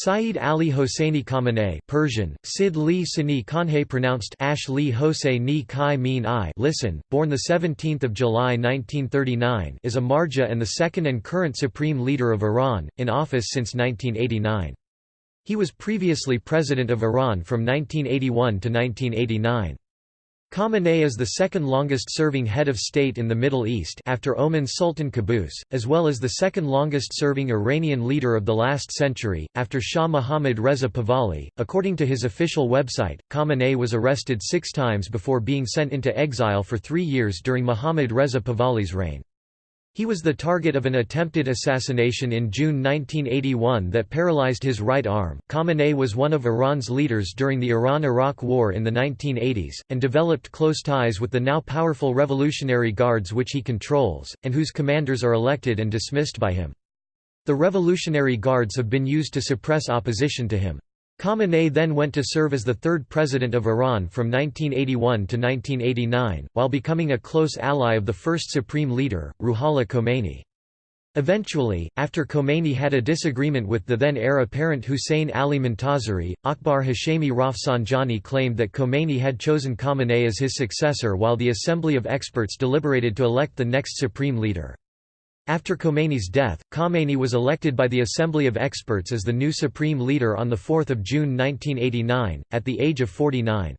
Saeed Ali Hosseini Khamenei Persian, Sid Li Sini Khanhe pronounced Ash Li Hosseini Kai Min I listen, born 17 July 1939 is a Marja and the second and current supreme leader of Iran, in office since 1989. He was previously president of Iran from 1981 to 1989. Khamenei is the second longest-serving head of state in the Middle East after Oman's Sultan Qaboos, as well as the second longest-serving Iranian leader of the last century, after Shah Mohammad Reza Pahlavi. According to his official website, Khamenei was arrested six times before being sent into exile for three years during Mohammad Reza Pahlavi's reign. He was the target of an attempted assassination in June 1981 that paralyzed his right arm. Khamenei was one of Iran's leaders during the Iran Iraq War in the 1980s, and developed close ties with the now powerful Revolutionary Guards which he controls, and whose commanders are elected and dismissed by him. The Revolutionary Guards have been used to suppress opposition to him. Khamenei then went to serve as the third president of Iran from 1981 to 1989, while becoming a close ally of the first supreme leader, Ruhollah Khomeini. Eventually, after Khomeini had a disagreement with the then heir apparent Hussein Ali Montazeri, Akbar Hashemi Rafsanjani claimed that Khomeini had chosen Khamenei as his successor while the Assembly of Experts deliberated to elect the next supreme leader. After Khomeini's death, Khamenei was elected by the Assembly of Experts as the new supreme leader on 4 June 1989, at the age of 49.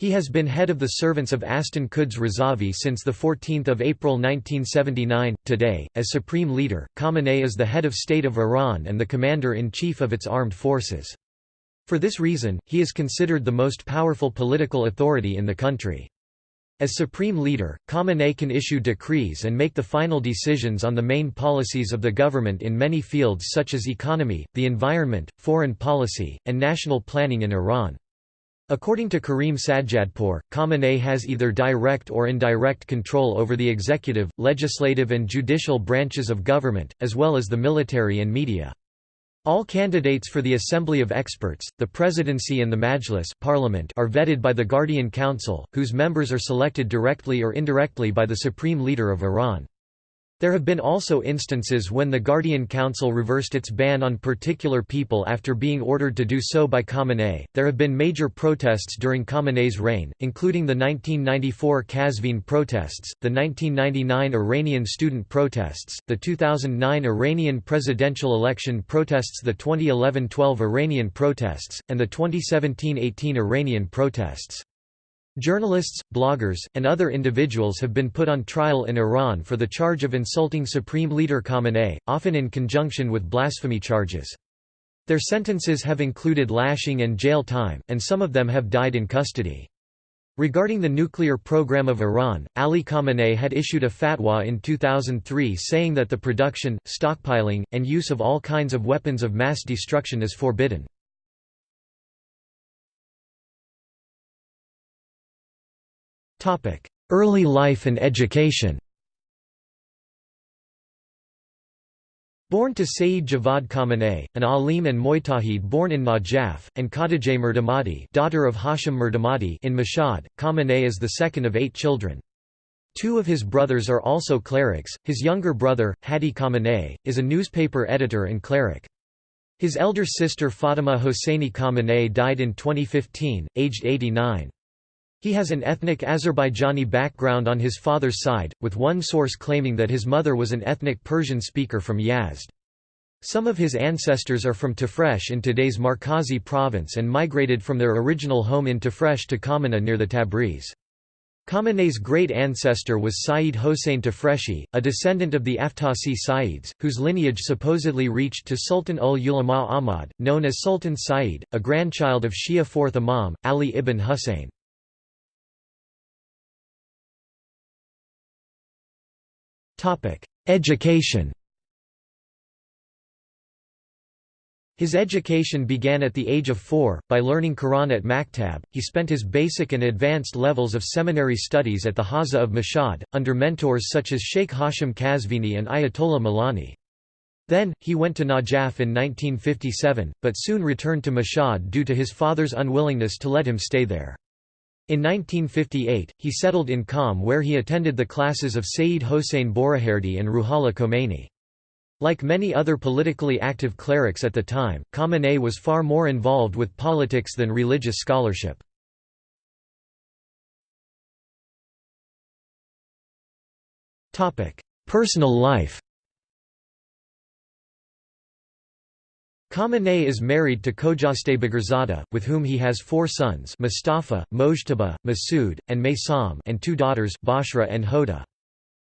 He has been head of the servants of Astan Quds Razavi since 14 April 1979. Today, as supreme leader, Khamenei is the head of state of Iran and the commander-in-chief of its armed forces. For this reason, he is considered the most powerful political authority in the country. As supreme leader, Khamenei can issue decrees and make the final decisions on the main policies of the government in many fields such as economy, the environment, foreign policy, and national planning in Iran. According to Karim Sadjadpour, Khamenei has either direct or indirect control over the executive, legislative and judicial branches of government, as well as the military and media. All candidates for the Assembly of Experts, the Presidency and the Majlis parliament are vetted by the Guardian Council, whose members are selected directly or indirectly by the Supreme Leader of Iran. There have been also instances when the Guardian Council reversed its ban on particular people after being ordered to do so by Khamenei. There have been major protests during Khamenei's reign, including the 1994 Qazvin protests, the 1999 Iranian student protests, the 2009 Iranian presidential election protests, the 2011-12 Iranian protests, and the 2017-18 Iranian protests. Journalists, bloggers, and other individuals have been put on trial in Iran for the charge of insulting Supreme Leader Khamenei, often in conjunction with blasphemy charges. Their sentences have included lashing and jail time, and some of them have died in custody. Regarding the nuclear program of Iran, Ali Khamenei had issued a fatwa in 2003 saying that the production, stockpiling, and use of all kinds of weapons of mass destruction is forbidden. Early life and education Born to Sayyid Javad Khamenei, an alim and Mujtahid born in Najaf, and Khadijeh Mirdamadi daughter of Hashim Mirdamadi in Mashhad, Khamenei is the second of eight children. Two of his brothers are also clerics, his younger brother, Hadi Khamenei, is a newspaper editor and cleric. His elder sister Fatima Hosseini Khamenei died in 2015, aged 89. He has an ethnic Azerbaijani background on his father's side, with one source claiming that his mother was an ethnic Persian speaker from Yazd. Some of his ancestors are from Tafresh in today's Markazi province and migrated from their original home in Tafresh to Khamaneh near the Tabriz. Khamenei's great ancestor was Sayyid Hossein Tafreshi, a descendant of the Aftasi Sayyids, whose lineage supposedly reached to Sultan ul Ulama Ahmad, known as Sultan Sayyid, a grandchild of Shia fourth Imam, Ali ibn Hussein. Education His education began at the age of four, by learning Quran at Maktab. He spent his basic and advanced levels of seminary studies at the Hawza of Mashhad, under mentors such as Sheikh Hashim Kazvini and Ayatollah Milani. Then, he went to Najaf in 1957, but soon returned to Mashhad due to his father's unwillingness to let him stay there. In 1958, he settled in Qom where he attended the classes of Sayyid Hossein Borujerdi and Ruhollah Khomeini. Like many other politically active clerics at the time, Khamenei was far more involved with politics than religious scholarship. Personal life Khamenei is married to Khojasteh Bagherzadeh, with whom he has four sons Mustafa, Mojtaba, Masood, and Maysam and two daughters Bashra and Hoda.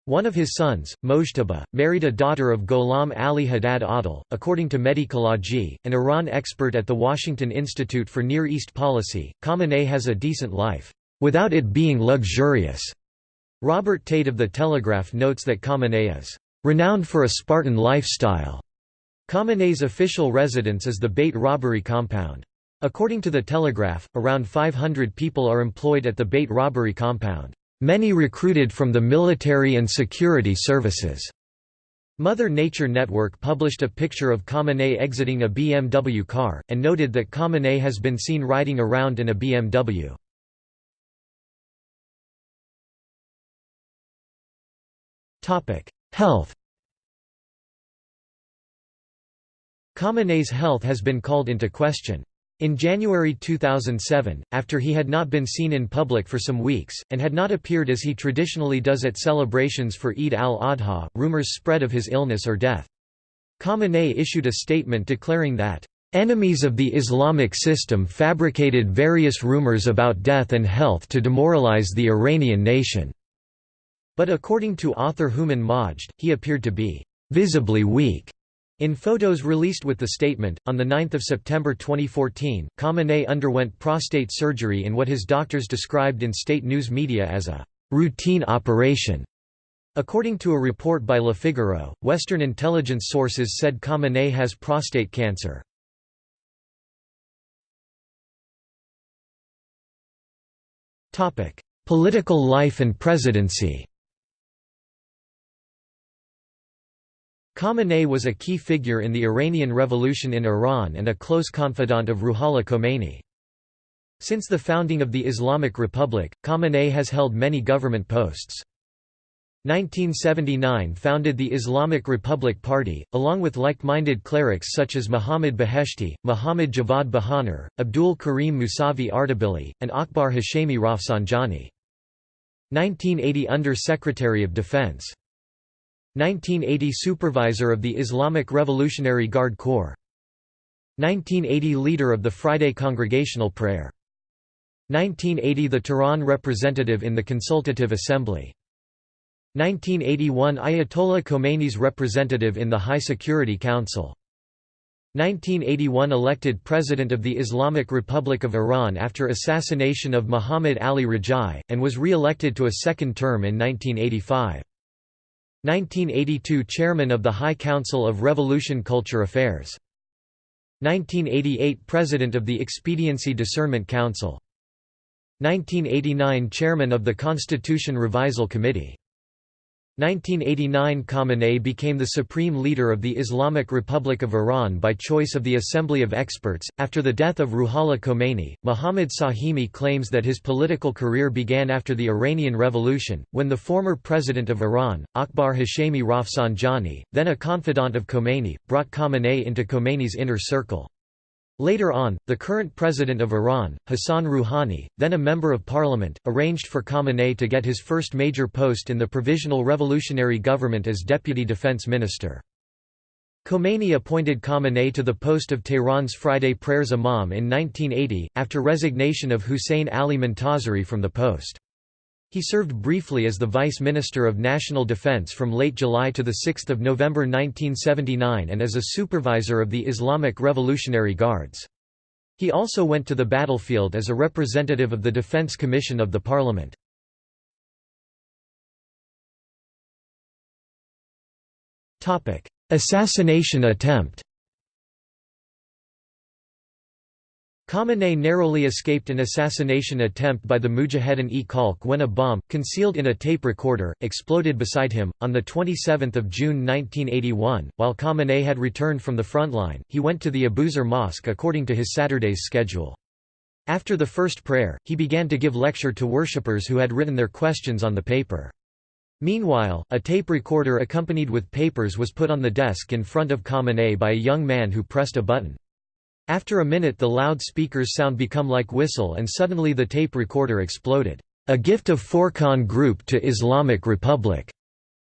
One of his sons, Mojtaba, married a daughter of Gholam Ali Haddad Adel. According to Mehdi Khalaji, an Iran expert at the Washington Institute for Near East Policy, Khamenei has a decent life, without it being luxurious. Robert Tait of The Telegraph notes that Khamenei is renowned for a Spartan lifestyle. Khamenei's official residence is the Beit Rahbari compound. According to The Telegraph, around 500 people are employed at the Beit Rahbari compound. Many recruited from the military and security services. Mother Nature Network published a picture of Khamenei exiting a BMW car, and noted that Khamenei has been seen riding around in a BMW. Health Khamenei's health has been called into question. In January 2007, after he had not been seen in public for some weeks, and had not appeared as he traditionally does at celebrations for Eid al-Adha, rumors spread of his illness or death. Khamenei issued a statement declaring that, "...enemies of the Islamic system fabricated various rumors about death and health to demoralize the Iranian nation." But according to author Hooman Majd, he appeared to be "...visibly weak." In photos released with the statement, on 9 September 2014, Khamenei underwent prostate surgery in what his doctors described in state news media as a «routine operation». According to a report by Le Figaro, Western intelligence sources said Khamenei has prostate cancer. Political life and presidency Khamenei was a key figure in the Iranian Revolution in Iran and a close confidant of Ruhollah Khomeini. Since the founding of the Islamic Republic, Khamenei has held many government posts. 1979 founded the Islamic Republic Party, along with like-minded clerics such as Muhammad Beheshti, Muhammad Javad Bahonar, Abdul Karim Musavi Ardebili, and Akbar Hashemi Rafsanjani. 1980 Under-Secretary of Defense 1980 Supervisor of the Islamic Revolutionary Guard Corps. 1980 Leader of the Friday Congregational Prayer. 1980 The Tehran representative in the Consultative Assembly. 1981 Ayatollah Khomeini's representative in the High Security Council. 1981 elected President of the Islamic Republic of Iran after assassination of Muhammad Ali Rajai, and was re-elected to a second term in 1985. 1982 Chairman of the High Council of Revolution Culture Affairs. 1988 President of the Expediency Discernment Council. 1989 Chairman of the Constitution Revisal Committee 1989 Khamenei became the supreme leader of the Islamic Republic of Iran by choice of the Assembly of Experts. After the death of Ruhollah Khomeini, Mohammad Sahimi claims that his political career began after the Iranian Revolution, when the former president of Iran, Akbar Hashemi Rafsanjani, then a confidant of Khomeini, brought Khamenei into Khomeini's inner circle. Later on, the current president of Iran, Hassan Rouhani, then a member of parliament, arranged for Khamenei to get his first major post in the Provisional Revolutionary Government as deputy defense minister. Khomeini appointed Khamenei to the post of Tehran's Friday Prayers Imam in 1980, after resignation of Hussein Ali Montazeri from the post. He served briefly as the Vice Minister of National Defense from late July to 6 November 1979 and as a supervisor of the Islamic Revolutionary Guards. He also went to the battlefield as a representative of the Defense Commission of the Parliament. Assassination attempt Khamenei narrowly escaped an assassination attempt by the Mujahedin-e-Khalq when a bomb, concealed in a tape recorder, exploded beside him. On 27 June 1981, while Khamenei had returned from the front line, he went to the Abuzar Mosque according to his Saturday's schedule. After the first prayer, he began to give lecture to worshippers who had written their questions on the paper. Meanwhile, a tape recorder accompanied with papers was put on the desk in front of Khamenei by a young man who pressed a button. After a minute the loudspeaker's sound become like whistle and suddenly the tape recorder exploded. A gift of Furqan Group to Islamic Republic.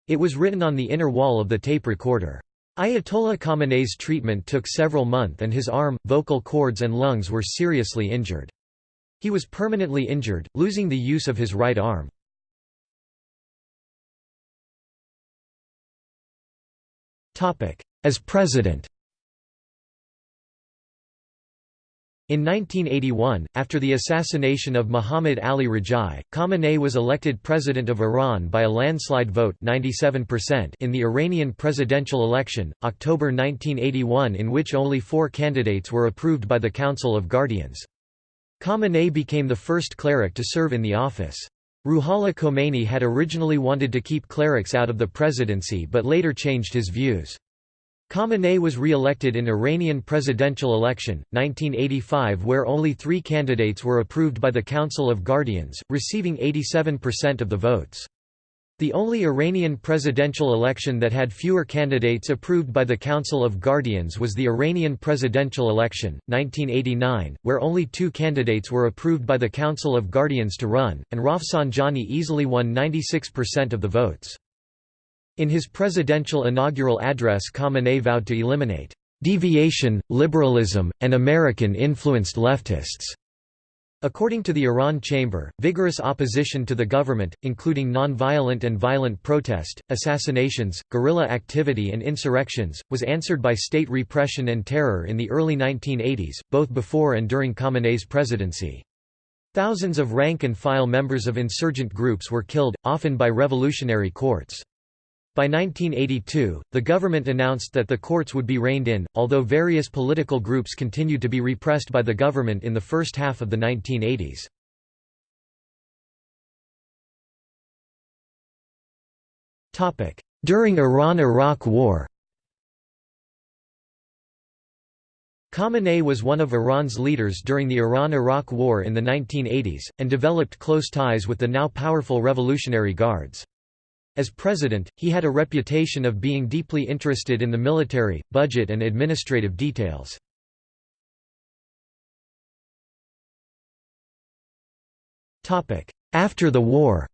It was written on the inner wall of the tape recorder. Ayatollah Khamenei's treatment took several months and his arm, vocal cords and lungs were seriously injured. He was permanently injured, losing the use of his right arm. As president In 1981, after the assassination of Muhammad Ali Rajai, Khamenei was elected president of Iran by a landslide vote 97% in the Iranian presidential election, October 1981 in which only four candidates were approved by the Council of Guardians. Khamenei became the first cleric to serve in the office. Ruhollah Khomeini had originally wanted to keep clerics out of the presidency but later changed his views. Khamenei was re-elected in Iranian presidential election, 1985 where only three candidates were approved by the Council of Guardians, receiving 87% of the votes. The only Iranian presidential election that had fewer candidates approved by the Council of Guardians was the Iranian presidential election, 1989, where only two candidates were approved by the Council of Guardians to run, and Rafsanjani easily won 96% of the votes. In his presidential inaugural address Khamenei vowed to eliminate "...deviation, liberalism, and American-influenced leftists." According to the Iran Chamber, vigorous opposition to the government, including non-violent and violent protest, assassinations, guerrilla activity and insurrections, was answered by state repression and terror in the early 1980s, both before and during Khamenei's presidency. Thousands of rank-and-file members of insurgent groups were killed, often by revolutionary courts. By 1982, the government announced that the courts would be reined in, although various political groups continued to be repressed by the government in the first half of the 1980s. During Iran–Iraq War Khamenei was one of Iran's leaders during the Iran–Iraq War in the 1980s, and developed close ties with the now powerful Revolutionary Guards. As president, he had a reputation of being deeply interested in the military, budget and administrative details. After the war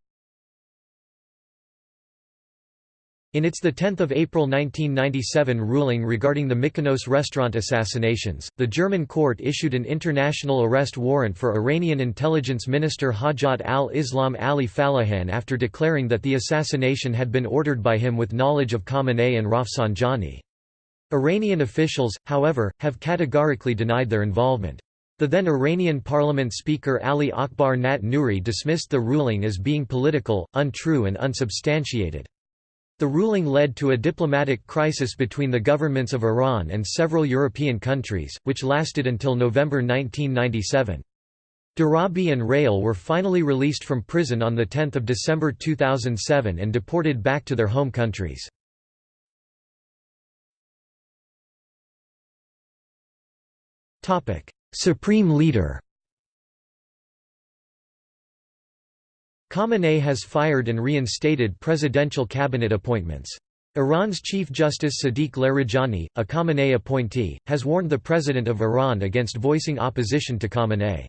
In its 10 April 1997 ruling regarding the Mykonos restaurant assassinations, the German court issued an international arrest warrant for Iranian intelligence minister Hojjat al-Islam Ali Fallahian after declaring that the assassination had been ordered by him with knowledge of Khamenei and Rafsanjani. Iranian officials, however, have categorically denied their involvement. The then Iranian parliament speaker Ali Akbar Nat dismissed the ruling as being political, untrue and unsubstantiated. The ruling led to a diplomatic crisis between the governments of Iran and several European countries, which lasted until November 1997. Darabi and Rhayel were finally released from prison on 10 December 2007 and deported back to their home countries. Supreme Leader Khamenei has fired and reinstated presidential cabinet appointments. Iran's Chief Justice Sadiq Larijani, a Khamenei appointee, has warned the President of Iran against voicing opposition to Khamenei.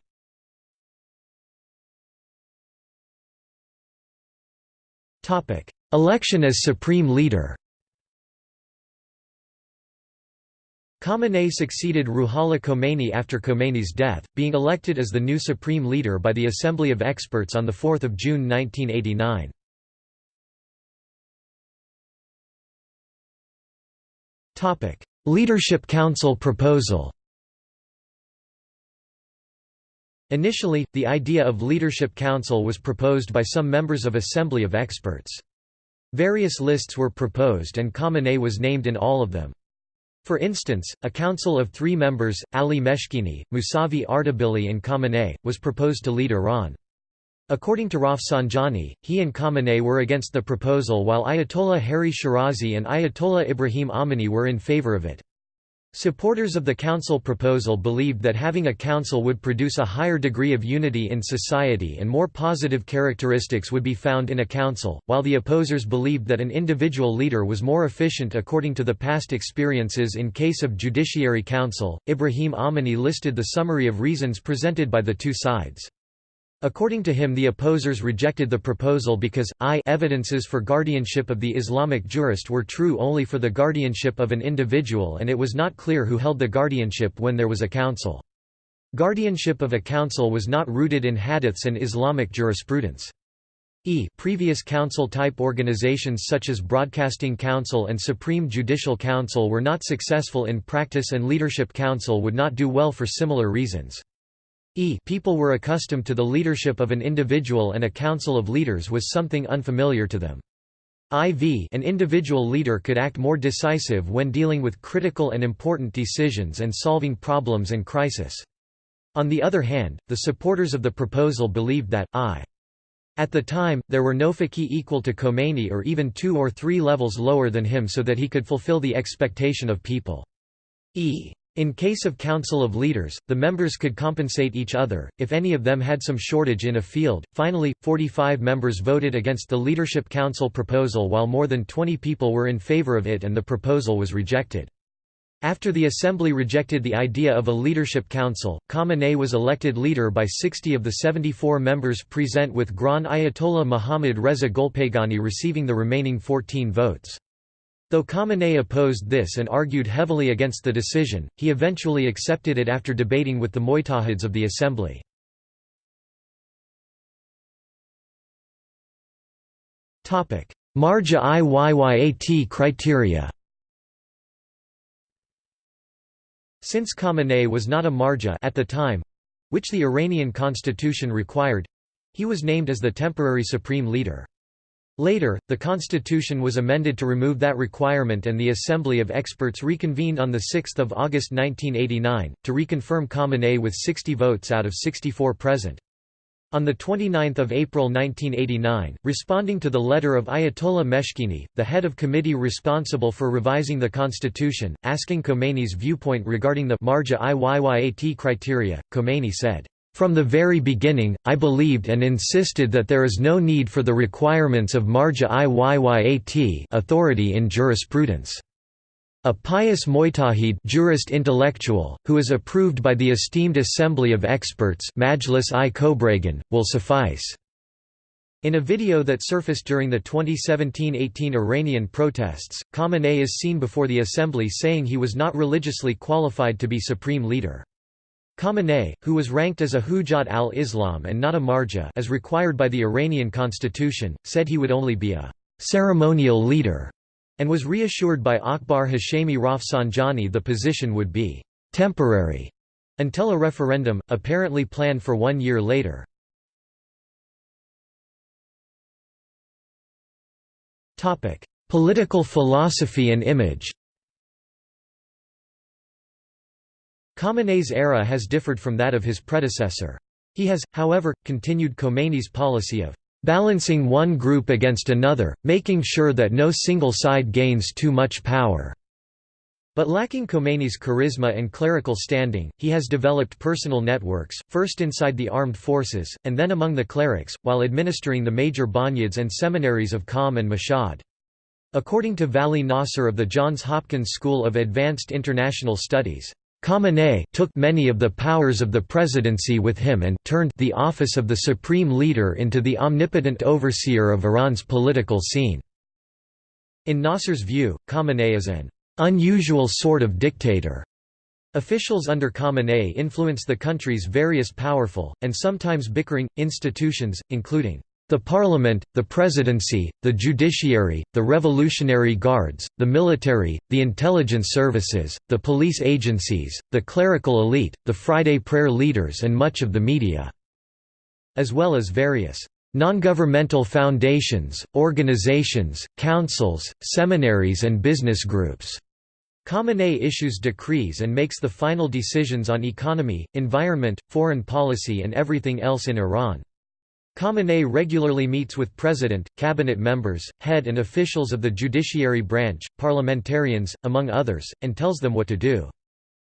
Election as Supreme Leader Khamenei succeeded Ruhollah Khomeini after Khomeini's death, being elected as the new supreme leader by the Assembly of Experts on 4 June 1989. Leadership Council proposal Initially, the idea of Leadership Council was proposed by some members of Assembly of Experts. Various lists were proposed and Khamenei was named in all of them. For instance, a council of three members, Ali Meshkini, Musavi Ardebili and Khamenei, was proposed to lead Iran. According to Rafsanjani, he and Khamenei were against the proposal while Ayatollah Haeri Shirazi and Ayatollah Ibrahim Amini were in favor of it. Supporters of the council proposal believed that having a council would produce a higher degree of unity in society and more positive characteristics would be found in a council, while the opposers believed that an individual leader was more efficient according to the past experiences in case of Judiciary Council. Ibrahim Amini listed the summary of reasons presented by the two sides. According to him the opposers rejected the proposal because, i evidences for guardianship of the Islamic jurist were true only for the guardianship of an individual and it was not clear who held the guardianship when there was a council. Guardianship of a council was not rooted in hadiths and Islamic jurisprudence. E previous council-type organizations such as Broadcasting Council and Supreme Judicial Council were not successful in practice and Leadership Council would not do well for similar reasons. E people were accustomed to the leadership of an individual and a council of leaders was something unfamiliar to them. IV an individual leader could act more decisive when dealing with critical and important decisions and solving problems and crisis. On the other hand, the supporters of the proposal believed that, I. At the time, there were no faqih equal to Khomeini or even two or three levels lower than him so that he could fulfill the expectation of people. E. In case of Council of Leaders, the members could compensate each other, if any of them had some shortage in a field. Finally, 45 members voted against the Leadership Council proposal while more than 20 people were in favor of it and the proposal was rejected. After the assembly rejected the idea of a leadership council, Khamenei was elected leader by 60 of the 74 members present with Grand Ayatollah Mohammad Reza Golpaygani receiving the remaining 14 votes. Though Khamenei opposed this and argued heavily against the decision, he eventually accepted it after debating with the Mujtahids of the assembly. Marja Iyayat criteria Since Khamenei was not a marja at the time, which the Iranian constitution required, he was named as the temporary supreme leader. Later, the constitution was amended to remove that requirement and the Assembly of Experts reconvened on 6 August 1989, to reconfirm Khamenei with 60 votes out of 64 present. On 29 April 1989, responding to the letter of Ayatollah Meshkini, the head of committee responsible for revising the constitution, asking Khomeini's viewpoint regarding the Marja Iyayat criteria, Khomeini said, from the very beginning, I believed and insisted that there is no need for the requirements of marja iyayat authority in jurisprudence. A pious mujtahid jurist intellectual, who is approved by the esteemed assembly of experts Majlis i Khobregan, will suffice. In a video that surfaced during the 2017–18 Iranian protests, Khamenei is seen before the assembly saying he was not religiously qualified to be supreme leader. Khamenei, who was ranked as a Hujjat al-Islam and not a marja as required by the Iranian constitution, said he would only be a ceremonial leader, and was reassured by Akbar Hashemi Rafsanjani the position would be temporary until a referendum, apparently planned for one year later. Political philosophy and image Khamenei's era has differed from that of his predecessor. He has, however, continued Khomeini's policy of balancing one group against another, making sure that no single side gains too much power. But lacking Khomeini's charisma and clerical standing, he has developed personal networks, first inside the armed forces, and then among the clerics, while administering the major bonyads and seminaries of Qom and Mashhad. According to Vali Nasr of the Johns Hopkins School of Advanced International Studies, Khamenei took many of the powers of the presidency with him and turned the office of the supreme leader into the omnipotent overseer of Iran's political scene. In Nasr's view, Khamenei is an unusual sort of dictator. Officials under Khamenei influence the country's various powerful, and sometimes bickering, institutions, including the parliament, the presidency, the judiciary, the Revolutionary Guards, the military, the intelligence services, the police agencies, the clerical elite, the Friday prayer leaders and much of the media, as well as various non-governmental foundations, organizations, councils, seminaries and business groups. Khamenei issues decrees and makes the final decisions on economy, environment, foreign policy and everything else in Iran. Khamenei regularly meets with president, cabinet members, head and officials of the judiciary branch, parliamentarians, among others, and tells them what to do.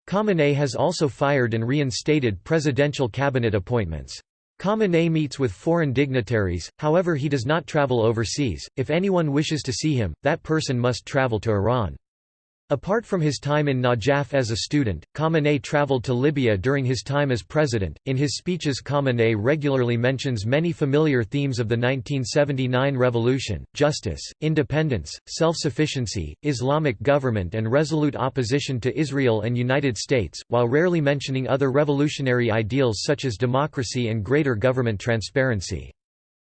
Khamenei has also fired and reinstated presidential cabinet appointments. Khamenei meets with foreign dignitaries, however he does not travel overseas. If anyone wishes to see him, that person must travel to Iran. Apart from his time in Najaf as a student, Khamenei traveled to Libya during his time as president. In his speeches, Khamenei regularly mentions many familiar themes of the 1979 revolution justice, independence, self sufficiency, Islamic government, and resolute opposition to Israel and United States, while rarely mentioning other revolutionary ideals such as democracy and greater government transparency.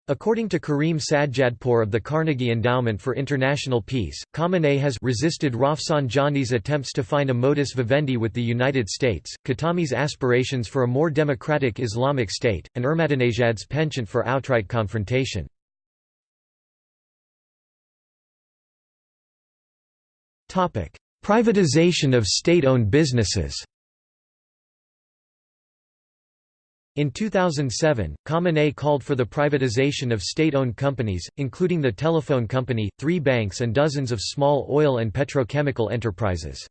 According to Karim Sadjadpour of the Carnegie Endowment for International Peace, Khamenei has resisted Rafsanjani's attempts to find a modus vivendi with the United States, Khatami's aspirations for a more democratic Islamic state, and Ahmadinejad's penchant for outright confrontation. Privatization of state-owned businesses In 2007, Khamenei called for the privatization of state-owned companies, including the telephone company, three banks and dozens of small oil and petrochemical enterprises.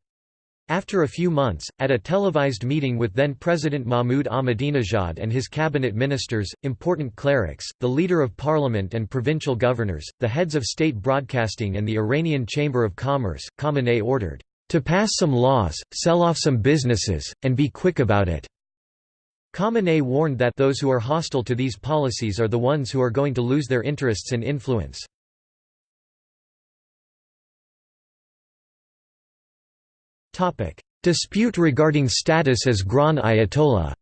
After a few months, at a televised meeting with then-President Mahmoud Ahmadinejad and his cabinet ministers, important clerics, the leader of parliament and provincial governors, the heads of state broadcasting and the Iranian Chamber of Commerce, Khamenei ordered, "...to pass some laws, sell off some businesses, and be quick about it." Khamenei warned that those who are hostile to these policies are the ones who are going to lose their interests and influence. Dispute regarding status as Grand Ayatollah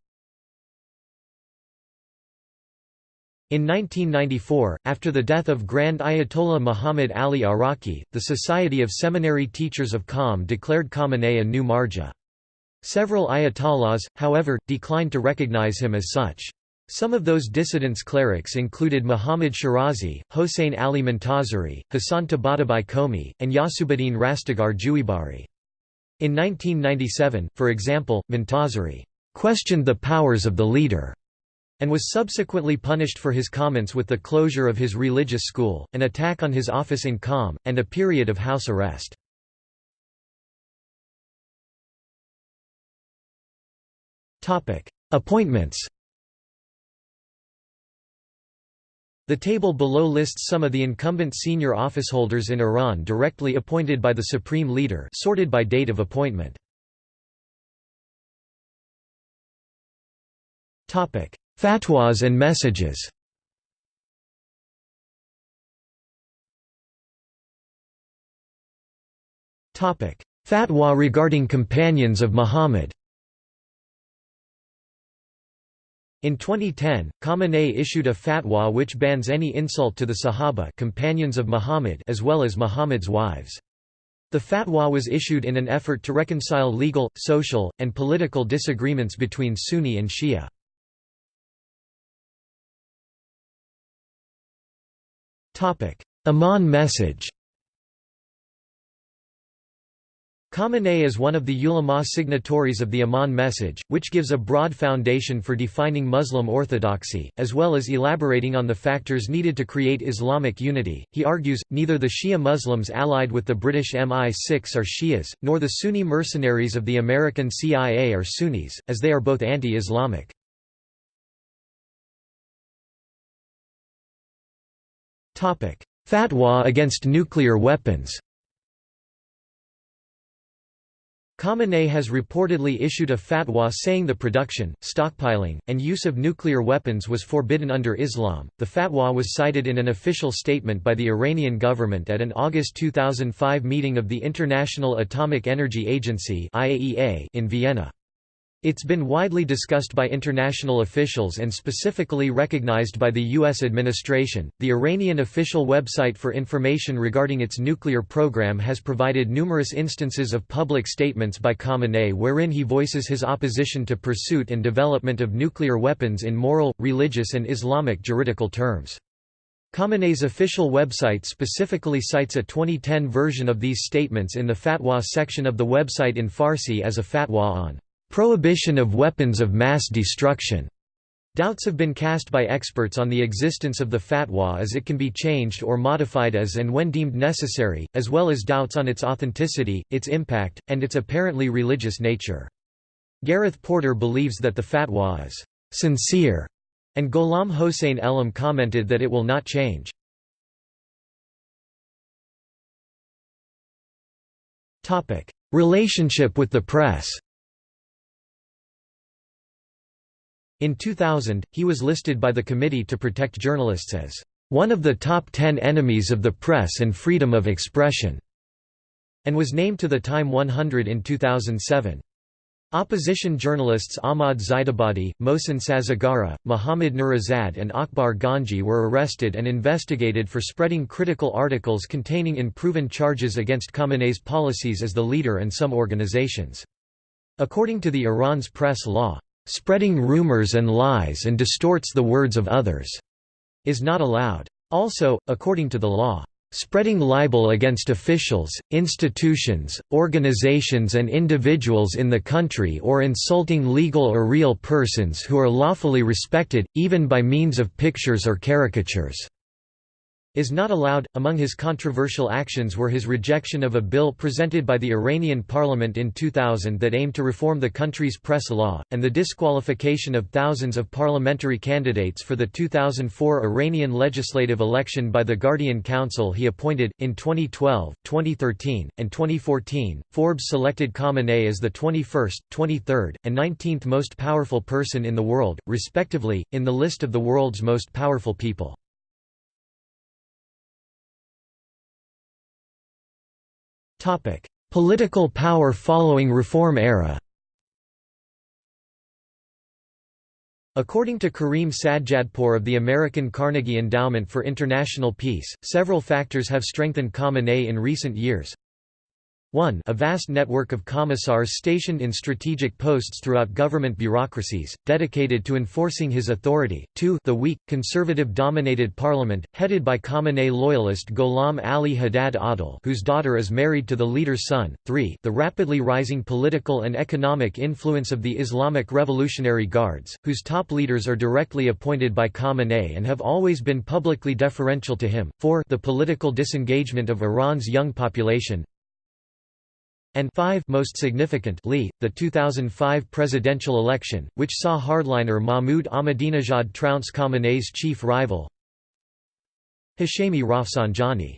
In 1994, after the death of Grand Ayatollah Muhammad Ali Araki, the Society of Seminary Teachers of Qom declared Khamenei a new marja. Several ayatollahs, however, declined to recognize him as such. Some of those dissidents clerics included Muhammad Shirazi, Hossein Ali Montazeri, Hassan Tabatabai Qomi, and Yasubuddin Rastegar Juibari. In 1997, for example, Montazeri questioned the powers of the leader and was subsequently punished for his comments with the closure of his religious school, an attack on his office in Qom, and a period of house arrest. Appointments The table below lists some of the incumbent senior officeholders in Iran directly appointed by the supreme leader sorted by date of appointment. Topic: Fatwas and messages Topic: Fatwa regarding companions of Muhammad In 2010, Khamenei issued a fatwa which bans any insult to the Sahaba companions of Muhammad as well as Muhammad's wives. The fatwa was issued in an effort to reconcile legal, social, and political disagreements between Sunni and Shia. Amman message Khamenei is one of the ulama signatories of the Amman message, which gives a broad foundation for defining Muslim orthodoxy, as well as elaborating on the factors needed to create Islamic unity. He argues, neither the Shia Muslims allied with the British MI6 are Shias, nor the Sunni mercenaries of the American CIA are Sunnis, as they are both anti-Islamic. Fatwa against nuclear weapons Khamenei has reportedly issued a fatwa saying the production, stockpiling, and use of nuclear weapons was forbidden under Islam. The fatwa was cited in an official statement by the Iranian government at an August 2005 meeting of the International Atomic Energy Agency (IAEA) in Vienna. It's been widely discussed by international officials and specifically recognized by the U.S. administration. The Iranian official website for information regarding its nuclear program has provided numerous instances of public statements by Khamenei wherein he voices his opposition to pursuit and development of nuclear weapons in moral, religious, and Islamic juridical terms. Khamenei's official website specifically cites a 2010 version of these statements in the fatwa section of the website in Farsi as a fatwa on Prohibition of weapons of mass destruction. Doubts have been cast by experts on the existence of the fatwa as it can be changed or modified as and when deemed necessary, as well as doubts on its authenticity, its impact, and its apparently religious nature. Gareth Porter believes that the fatwa is sincere, and Gholam Hossein Elham commented that it will not change. Relationship with the press In 2000, he was listed by the Committee to Protect Journalists as one of the top ten enemies of the press and freedom of expression, and was named to the Time 100 in 2007. Opposition journalists Ahmad Zaidabadi, Mohsen Sazegara, Mohammad Nourizad and Akbar Ganji were arrested and investigated for spreading critical articles containing unproven charges against Khamenei's policies as the leader and some organizations. According to the Iran's press law, spreading rumors and lies and distorts the words of others, is not allowed. Also, according to the law, spreading libel against officials, institutions, organizations and individuals in the country or insulting legal or real persons who are lawfully respected, even by means of pictures or caricatures is not allowed. Among his controversial actions were his rejection of a bill presented by the Iranian parliament in 2000 that aimed to reform the country's press law, and the disqualification of thousands of parliamentary candidates for the 2004 Iranian legislative election by the Guardian Council he appointed. In 2012, 2013, and 2014, Forbes selected Khamenei as the 21st, 23rd, and 19th most powerful person in the world, respectively, in the list of the world's most powerful people. Topic: Political power following Reform era. According to Karim Sadjadpour of the American Carnegie Endowment for International Peace, several factors have strengthened Khamenei in recent years. 1 a vast network of commissars stationed in strategic posts throughout government bureaucracies, dedicated to enforcing his authority, 2 the weak, conservative-dominated parliament, headed by Khamenei loyalist Gholam Ali Haddad Adel whose daughter is married to the leader's son, 3 the rapidly rising political and economic influence of the Islamic Revolutionary Guards, whose top leaders are directly appointed by Khamenei and have always been publicly deferential to him, 4 the political disengagement of Iran's young population, and 5 most significantly, the 2005 presidential election, which saw hardliner Mahmoud Ahmadinejad trounce Khamenei's chief rival Hashemi Rafsanjani.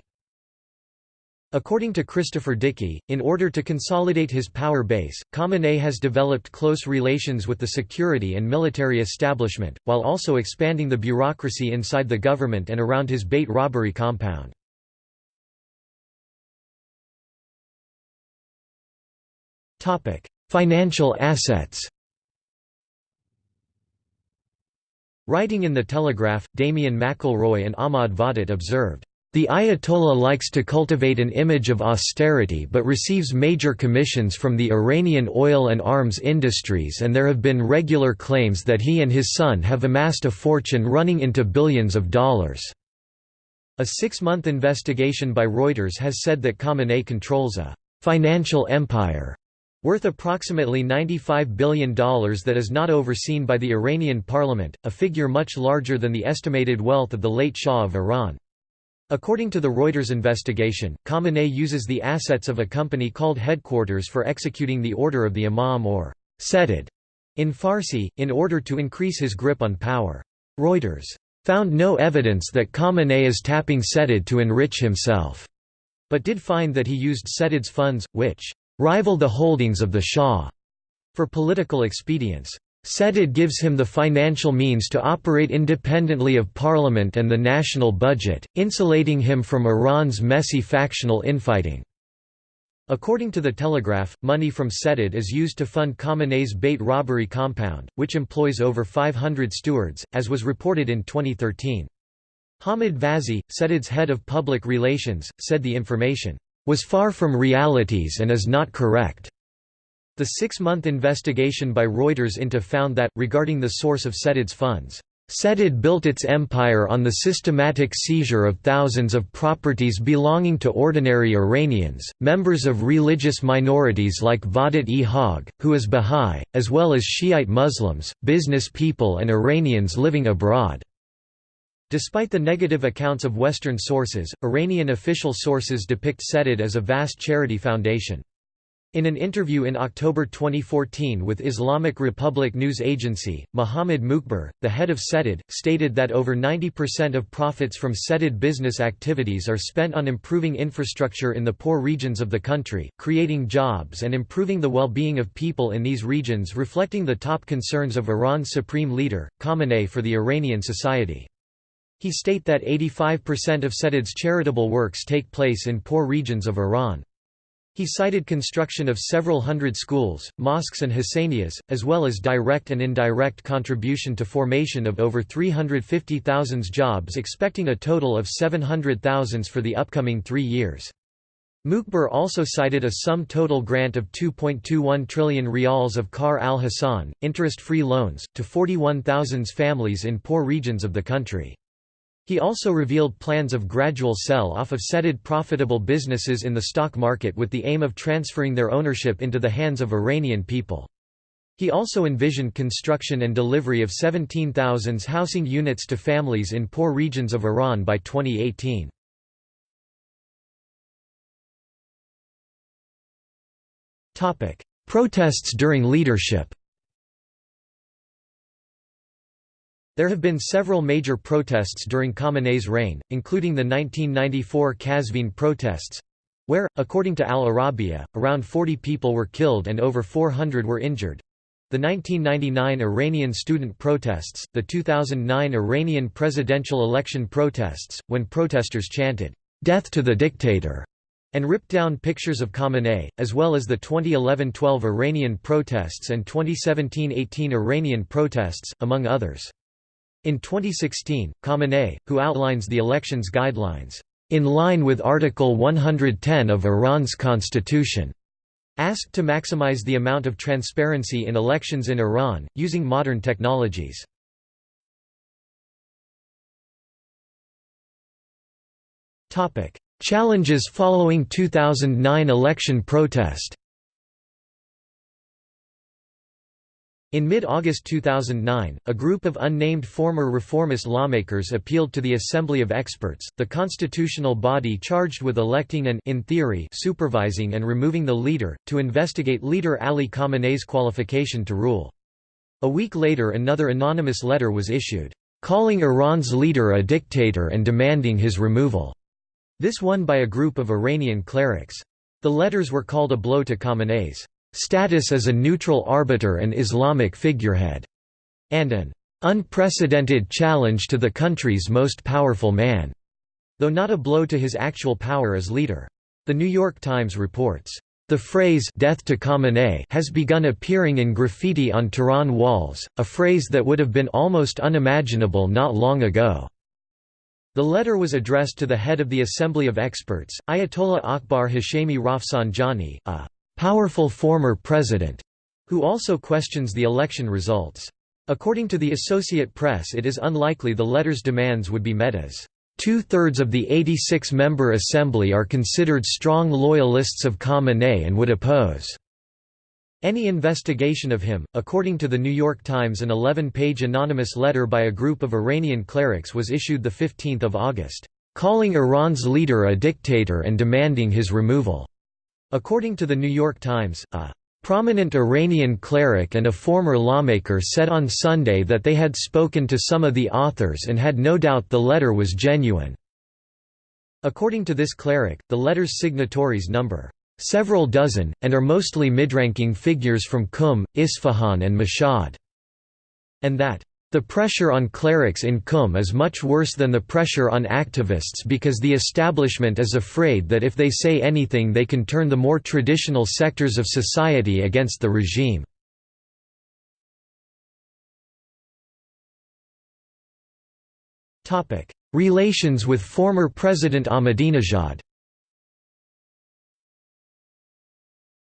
According to Christopher Dickey, in order to consolidate his power base, Khamenei has developed close relations with the security and military establishment, while also expanding the bureaucracy inside the government and around his Beit Rahbari compound. Financial assets. Writing in The Telegraph, Damien McElroy and Ahmad Vahdat observed, "...the Ayatollah likes to cultivate an image of austerity but receives major commissions from the Iranian oil and arms industries and there have been regular claims that he and his son have amassed a fortune running into billions of dollars." A six-month investigation by Reuters has said that Khamenei controls a «financial empire» worth approximately $95 billion that is not overseen by the Iranian parliament, a figure much larger than the estimated wealth of the late Shah of Iran. According to the Reuters investigation, Khamenei uses the assets of a company called Headquarters for executing the order of the Imam or Setad in Farsi, in order to increase his grip on power. Reuters found no evidence that Khamenei is tapping Setad to enrich himself, but did find that he used Setad's funds, which rival the holdings of the Shah for political expedience. Setad gives him the financial means to operate independently of parliament and the national budget, insulating him from Iran's messy factional infighting. According to The Telegraph, money from Setad is used to fund Khamenei's Beit Rahbari compound, which employs over 500 stewards, as was reported in 2013. Hamid Vaezi, Setad's head of public relations, said the information was far from realities and is not correct. The six-month investigation by Reuters into found that, regarding the source of Setad's funds, Setad built its empire on the systematic seizure of thousands of properties belonging to ordinary Iranians, members of religious minorities like Vahdut-e Haq, who is Bahá'í, as well as Shiite Muslims, business people and Iranians living abroad. Despite the negative accounts of Western sources, Iranian official sources depict Setad as a vast charity foundation. In an interview in October 2014 with Islamic Republic News Agency, Mohammed Mokhber, the head of Setad, stated that over 90% of profits from Setad business activities are spent on improving infrastructure in the poor regions of the country, creating jobs and improving the well-being of people in these regions reflecting the top concerns of Iran's supreme leader, Khamenei for the Iranian society. He state that 85% of Setad's charitable works take place in poor regions of Iran. He cited construction of several hundred schools, mosques and hassanias, as well as direct and indirect contribution to formation of over 350,000 jobs expecting a total of 700,000 for the upcoming three years. Mokhber also cited a sum total grant of 2.21 trillion rials of Qar al-Hassan, interest-free loans, to 41,000 families in poor regions of the country. He also revealed plans of gradual sell-off of Setad profitable businesses in the stock market with the aim of transferring their ownership into the hands of Iranian people. He also envisioned construction and delivery of 17,000 housing units to families in poor regions of Iran by 2018. Protests during leadership There have been several major protests during Khamenei's reign, including the 1994 Qazvin protests—where, according to Al Arabiya, around 40 people were killed and over 400 were injured. The 1999 Iranian student protests, the 2009 Iranian presidential election protests, when protesters chanted, "'Death to the dictator' and ripped down pictures of Khamenei, as well as the 2011–12 Iranian protests and 2017–18 Iranian protests, among others. In 2016, Khamenei, who outlines the elections guidelines, "...in line with Article 110 of Iran's constitution." asked to maximize the amount of transparency in elections in Iran, using modern technologies. Challenges following 2009 election protest In mid-August 2009, a group of unnamed former reformist lawmakers appealed to the Assembly of Experts, the constitutional body charged with electing and in theory, supervising and removing the leader, to investigate leader Ali Khamenei's qualification to rule. A week later another anonymous letter was issued, calling Iran's leader a dictator and demanding his removal. This one by a group of Iranian clerics. The letters were called a blow to Khamenei's status as a neutral arbiter and Islamic figurehead, and an unprecedented challenge to the country's most powerful man, though not a blow to his actual power as leader. The New York Times reports, the phrase death to Khamenei has begun appearing in graffiti on Tehran walls, a phrase that would have been almost unimaginable not long ago. The letter was addressed to the head of the Assembly of Experts, Ayatollah Akbar Hashemi Rafsanjani, a powerful former president, who also questions the election results. According to the Associate Press it is unlikely the letter's demands would be met as Two-thirds of the 86-member assembly are considered strong loyalists of Khamenei and would oppose any investigation of him. According to the New York Times, an 11-page anonymous letter by a group of Iranian clerics was issued the 15th of August, calling Iran's leader a dictator and demanding his removal. According to the New York Times, a prominent Iranian cleric and a former lawmaker said on Sunday that they had spoken to some of the authors and had no doubt the letter was genuine. According to this cleric, the letter's signatories number several dozen, and are mostly mid-ranking figures from Qum, Isfahan and Mashhad, and that the pressure on clerics in Qum is much worse than the pressure on activists because the establishment is afraid that if they say anything they can turn the more traditional sectors of society against the regime. Relations with former President Ahmadinejad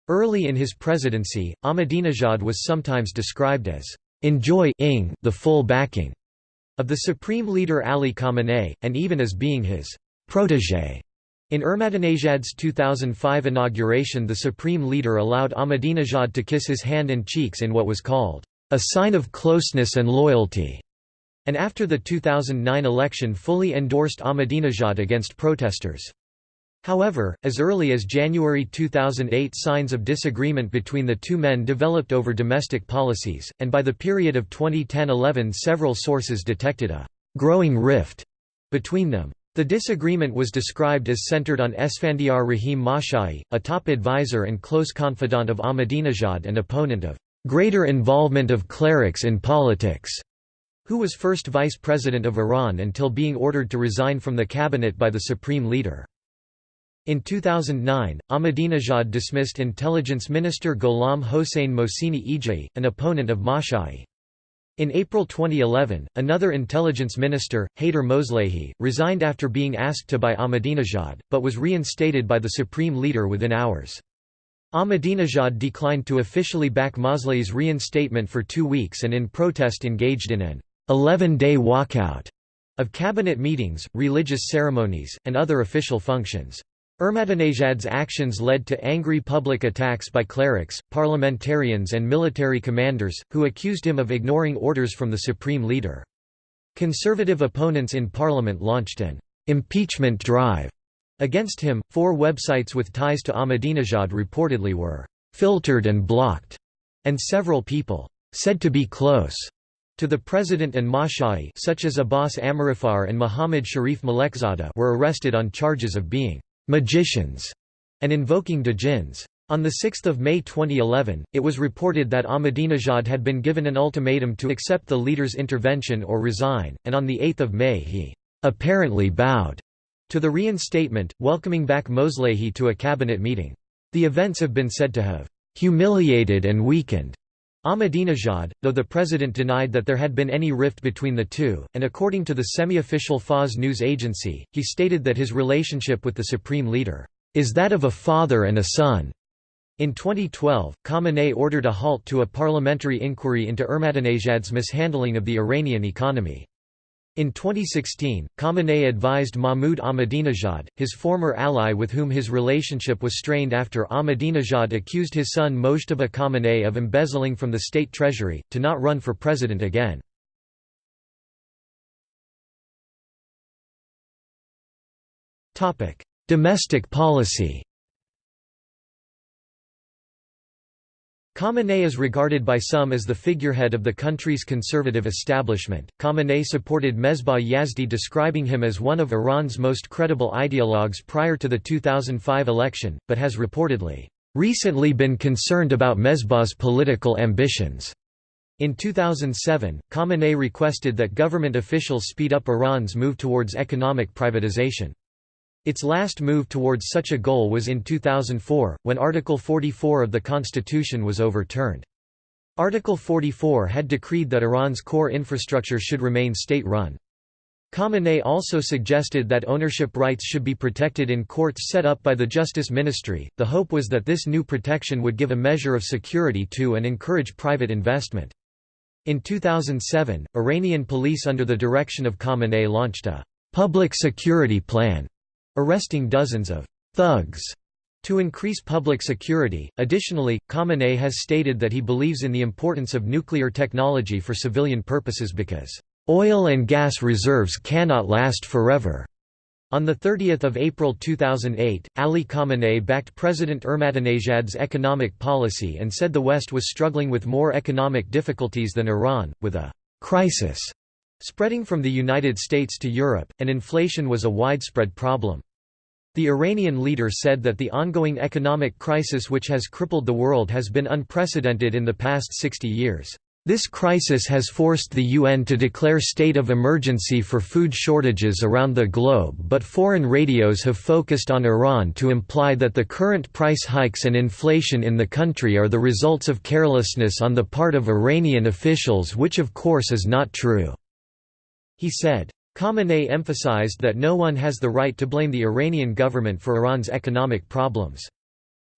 Early in his presidency, Ahmadinejad was sometimes described as enjoy the full backing of the supreme leader Ali Khamenei, and even as being his protégé. In Ahmadinejad's 2005 inauguration the supreme leader allowed Ahmadinejad to kiss his hand and cheeks in what was called a sign of closeness and loyalty, and after the 2009 election fully endorsed Ahmadinejad against protesters. However, as early as January 2008 signs of disagreement between the two men developed over domestic policies, and by the period of 2010–11 several sources detected a «growing rift» between them. The disagreement was described as centered on Esfandiar Rahim Mashai, a top advisor and close confidant of Ahmadinejad and opponent of «greater involvement of clerics in politics», who was first vice president of Iran until being ordered to resign from the cabinet by the supreme leader. In 2009, Ahmadinejad dismissed Intelligence Minister Gholam Hossein Mohseni Ejei, an opponent of Mashai. In April 2011, another intelligence minister, Haider Moslehi, resigned after being asked to by Ahmadinejad, but was reinstated by the supreme leader within hours. Ahmadinejad declined to officially back Moslehi's reinstatement for two weeks and in protest engaged in an 11-day walkout of cabinet meetings, religious ceremonies, and other official functions. Ahmadinejad's actions led to angry public attacks by clerics, parliamentarians and military commanders, who accused him of ignoring orders from the supreme leader. Conservative opponents in parliament launched an «impeachment drive» against him. Four websites with ties to Ahmadinejad reportedly were «filtered and blocked», and several people «said to be close» to the president and Mashai such as Abbas Amirifar and Muhammad Sharif Malekzada were arrested on charges of being magicians, and invoking djinns. On 6 May 2011, it was reported that Ahmadinejad had been given an ultimatum to accept the leader's intervention or resign, and on 8 May he apparently bowed to the reinstatement, welcoming back Moslehi to a cabinet meeting. The events have been said to have humiliated and weakened Ahmadinejad, though the president denied that there had been any rift between the two, and according to the semi-official Fars news agency, he stated that his relationship with the supreme leader, "...is that of a father and a son." In 2012, Khamenei ordered a halt to a parliamentary inquiry into Ahmadinejad's mishandling of the Iranian economy. In 2016, Khamenei advised Mahmoud Ahmadinejad, his former ally with whom his relationship was strained after Ahmadinejad accused his son Mojtaba Khamenei of embezzling from the state treasury, to not run for president again. Domestic policy Khamenei is regarded by some as the figurehead of the country's conservative establishment. Khamenei supported Mesbah Yazdi, describing him as one of Iran's most credible ideologues prior to the 2005 election, but has reportedly recently been concerned about Mesbah's political ambitions. In 2007, Khamenei requested that government officials speed up Iran's move towards economic privatization. Its last move towards such a goal was in 2004, when Article 44 of the constitution was overturned. Article 44 had decreed that Iran's core infrastructure should remain state-run. Khamenei also suggested that ownership rights should be protected in courts set up by the Justice Ministry. The hope was that this new protection would give a measure of security to and encourage private investment. In 2007, Iranian police under the direction of Khamenei launched a public security plan arresting dozens of thugs to increase public security. Additionally, Khamenei has stated that he believes in the importance of nuclear technology for civilian purposes because oil and gas reserves cannot last forever. On 30 April 2008, Ali Khamenei backed President Ahmadinejad's economic policy and said the West was struggling with more economic difficulties than Iran, with a «crisis» spreading from the United States to Europe, and inflation was a widespread problem. The Iranian leader said that the ongoing economic crisis which has crippled the world has been unprecedented in the past 60 years. This crisis has forced the UN to declare state of emergency for food shortages around the globe but foreign radios have focused on Iran to imply that the current price hikes and inflation in the country are the results of carelessness on the part of Iranian officials which of course is not true." He said. Khamenei emphasized that no one has the right to blame the Iranian government for Iran's economic problems.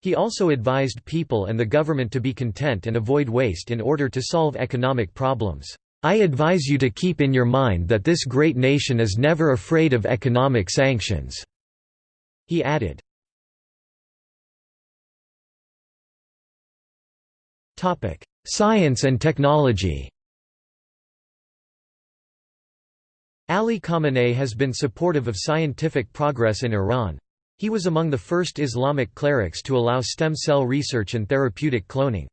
He also advised people and the government to be content and avoid waste in order to solve economic problems. I advise you to keep in your mind that this great nation is never afraid of economic sanctions." He added. Science and technology Ali Khamenei has been supportive of scientific progress in Iran. He was among the first Islamic clerics to allow stem cell research and therapeutic cloning.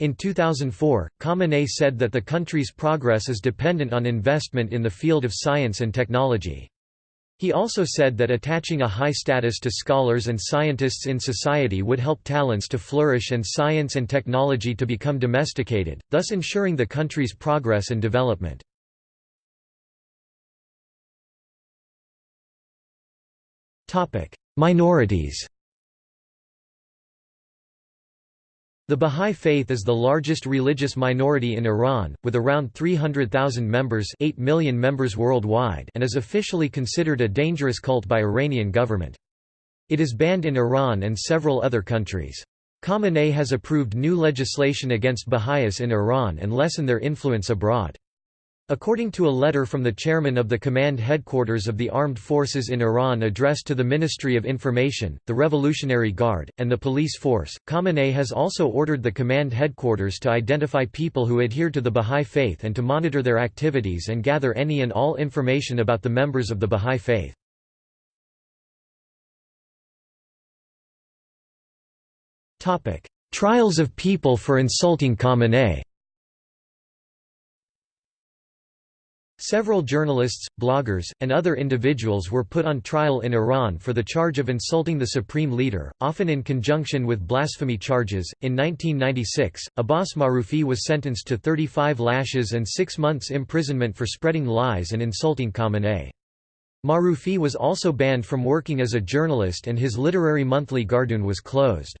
In 2004, Khamenei said that the country's progress is dependent on investment in the field of science and technology. He also said that attaching a high status to scholars and scientists in society would help talents to flourish and science and technology to become domesticated, thus ensuring the country's progress and development. Minorities The Bahá'í Faith is the largest religious minority in Iran, with around 300,000 members 8 million members worldwide and is officially considered a dangerous cult by Iranian government. It is banned in Iran and several other countries. Khamenei has approved new legislation against Baha'is in Iran and lessen their influence abroad. According to a letter from the chairman of the command headquarters of the armed forces in Iran addressed to the Ministry of Information, the Revolutionary Guard, and the police force, Khamenei has also ordered the command headquarters to identify people who adhere to the Bahá'í Faith and to monitor their activities and gather any and all information about the members of the Bahá'í Faith. Trials of people for insulting Khamenei Several journalists, bloggers, and other individuals were put on trial in Iran for the charge of insulting the supreme leader, often in conjunction with blasphemy charges. In 1996, Abbas Marufi was sentenced to 35 lashes and six months imprisonment for spreading lies and insulting Khamenei. Marufi was also banned from working as a journalist and his literary monthly Gardun was closed.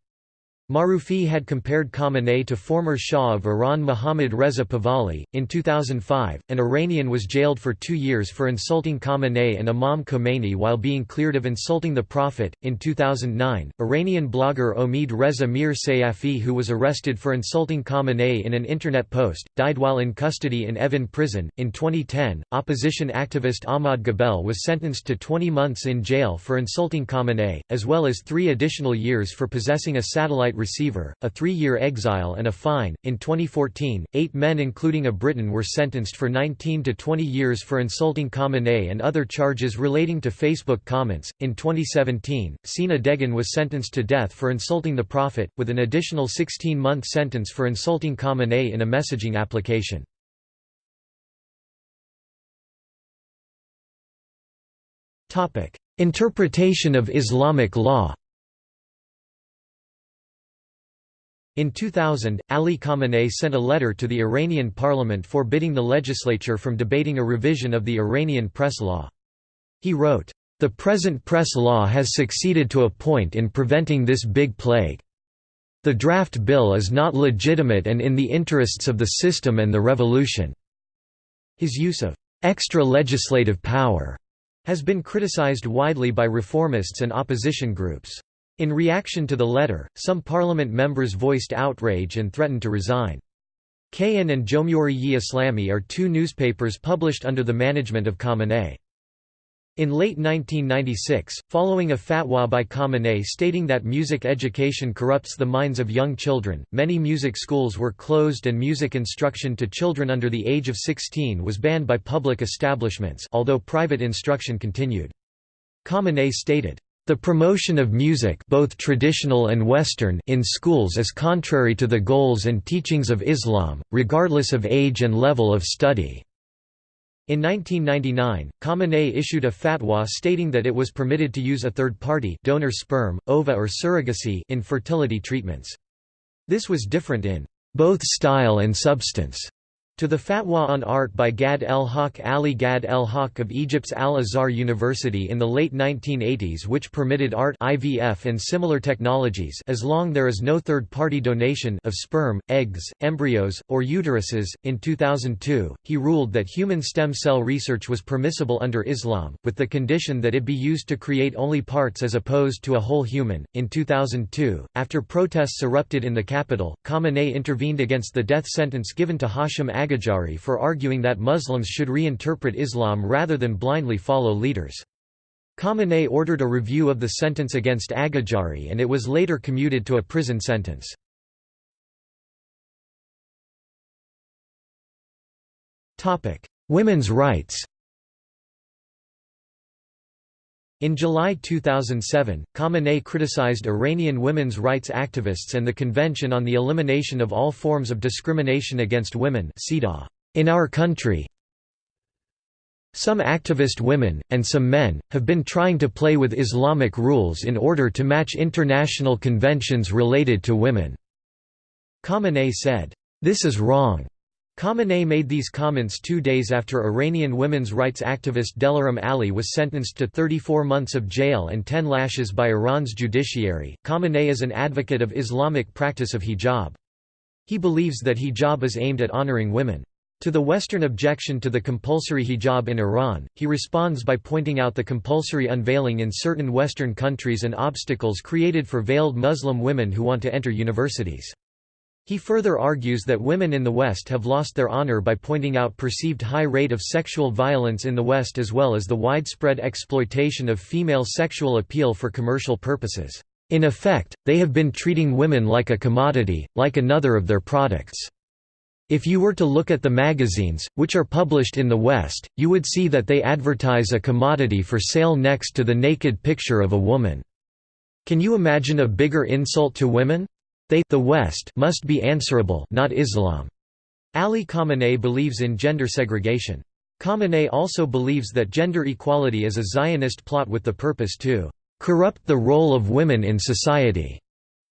Marufi had compared Khamenei to former Shah of Iran Mohammad Reza Pahlavi. In 2005, an Iranian was jailed for two years for insulting Khamenei and Imam Khomeini while being cleared of insulting the Prophet. In 2009, Iranian blogger Omid Reza Mir Sayafi, who was arrested for insulting Khamenei in an internet post, died while in custody in Evin prison. In 2010, opposition activist Ahmad Ghabel was sentenced to 20 months in jail for insulting Khamenei, as well as three additional years for possessing a satellite receiver, a three-year exile and a fine. In 2014, eight men including a Briton were sentenced for 19 to 20 years for insulting Khamenei and other charges relating to Facebook comments. In 2017, Sina Dehghan was sentenced to death for insulting the Prophet, with an additional 16-month sentence for insulting Khamenei in a messaging application. Interpretation of Islamic law In 2000, Ali Khamenei sent a letter to the Iranian parliament forbidding the legislature from debating a revision of the Iranian press law. He wrote, "...the present press law has succeeded to a point in preventing this big plague. The draft bill is not legitimate and in the interests of the system and the revolution." His use of extra legislative power has been criticized widely by reformists and opposition groups. In reaction to the letter, some parliament members voiced outrage and threatened to resign. Kayhan and Jomhuri-i Islami are two newspapers published under the management of Khamenei. In late 1996, following a fatwa by Khamenei stating that music education corrupts the minds of young children, many music schools were closed and music instruction to children under the age of 16 was banned by public establishments although private instruction continued. Khamenei stated, the promotion of music both traditional and Western in schools is contrary to the goals and teachings of Islam, regardless of age and level of study. In 1999, Khamenei issued a fatwa stating that it was permitted to use a third party donor sperm, ova or surrogacy in fertility treatments. This was different in both style and substance to the fatwa on art by Gad el Haq Ali Gad el Haq of Egypt's Al-Azhar University in the late 1980s which permitted art IVF and similar technologies as long there is no third-party donation of sperm, eggs, embryos, or uteruses. In 2002, he ruled that human stem cell research was permissible under Islam, with the condition that it be used to create only parts as opposed to a whole human. In 2002, after protests erupted in the capital, Khamenei intervened against the death sentence given to Hashim Aghajari for arguing that Muslims should reinterpret Islam rather than blindly follow leaders. Khamenei ordered a review of the sentence against Aghajari and it was later commuted to a prison sentence. Women's rights In July 2007, Khamenei criticized Iranian women's rights activists and the Convention on the Elimination of All Forms of Discrimination Against Women in our country. Some activist women, and some men, have been trying to play with Islamic rules in order to match international conventions related to women." Khamenei said, "'This is wrong. Khamenei made these comments two days after Iranian women's rights activist Delaram Ali was sentenced to 34 months of jail and 10 lashes by Iran's judiciary. Khamenei is an advocate of Islamic practice of hijab. He believes that hijab is aimed at honoring women. To the Western objection to the compulsory hijab in Iran, he responds by pointing out the compulsory unveiling in certain Western countries and obstacles created for veiled Muslim women who want to enter universities. He further argues that women in the West have lost their honor by pointing out perceived high rate of sexual violence in the West as well as the widespread exploitation of female sexual appeal for commercial purposes. In effect, they have been treating women like a commodity, like another of their products. If you were to look at the magazines, which are published in the West, you would see that they advertise a commodity for sale next to the naked picture of a woman. Can you imagine a bigger insult to women? They the West must be answerable not Islam. Ali Khamenei believes in gender segregation. Khamenei also believes that gender equality is a Zionist plot with the purpose to corrupt the role of women in society.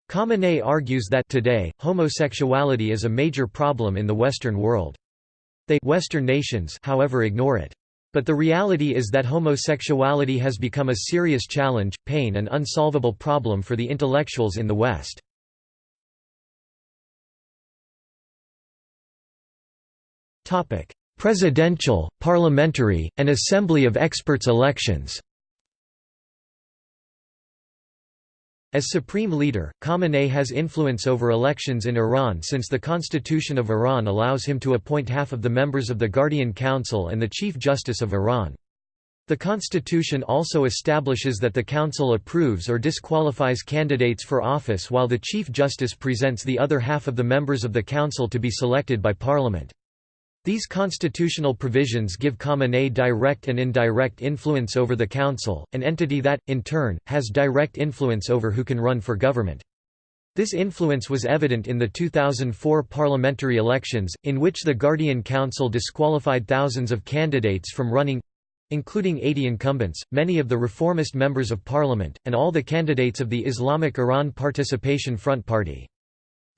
Khamenei argues that today, homosexuality is a major problem in the Western world. They Western nations however ignore it. But the reality is that homosexuality has become a serious challenge, pain and unsolvable problem for the intellectuals in the West. Topic: Presidential, parliamentary, and assembly of experts elections. As supreme leader, Khamenei has influence over elections in Iran since the Constitution of Iran allows him to appoint half of the members of the Guardian Council and the Chief Justice of Iran. The constitution also establishes that the council approves or disqualifies candidates for office while the Chief Justice presents the other half of the members of the council to be selected by parliament. These constitutional provisions give Khamenei direct and indirect influence over the council, an entity that, in turn, has direct influence over who can run for government. This influence was evident in the 2004 parliamentary elections, in which the Guardian Council disqualified thousands of candidates from running including 80 incumbents, many of the reformist members of parliament, and all the candidates of the Islamic Iran Participation Front Party.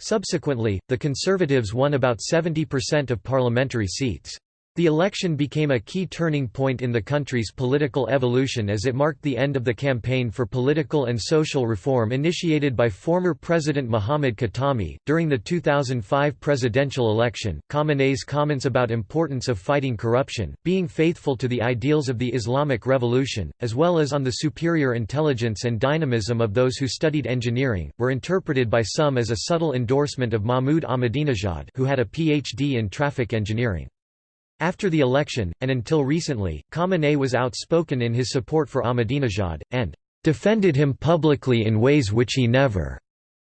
Subsequently, the Conservatives won about 70% of parliamentary seats. The election became a key turning point in the country's political evolution as it marked the end of the campaign for political and social reform initiated by former President Mohammad Khatami. During the 2005 presidential election, Khamenei's comments about importance of fighting corruption, being faithful to the ideals of the Islamic Revolution, as well as on the superior intelligence and dynamism of those who studied engineering, were interpreted by some as a subtle endorsement of Mahmoud Ahmadinejad, who had a PhD in traffic engineering. After the election, and until recently, Khamenei was outspoken in his support for Ahmadinejad, and defended him publicly in ways which he never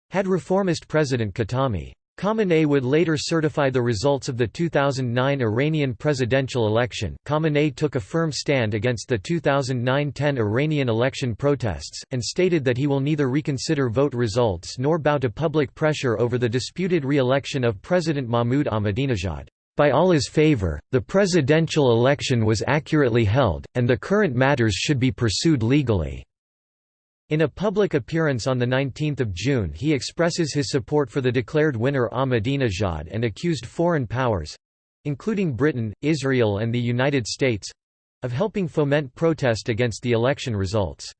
had reformist President Khatami. Khamenei would later certify the results of the 2009 Iranian presidential election. Khamenei took a firm stand against the 2009-10 Iranian election protests, and stated that he will neither reconsider vote results nor bow to public pressure over the disputed re-election of President Mahmoud Ahmadinejad. By Allah's favor, the presidential election was accurately held, and the current matters should be pursued legally." In a public appearance on 19 June he expresses his support for the declared winner Ahmadinejad and accused foreign powers—including Britain, Israel and the United States—of helping foment protest against the election results.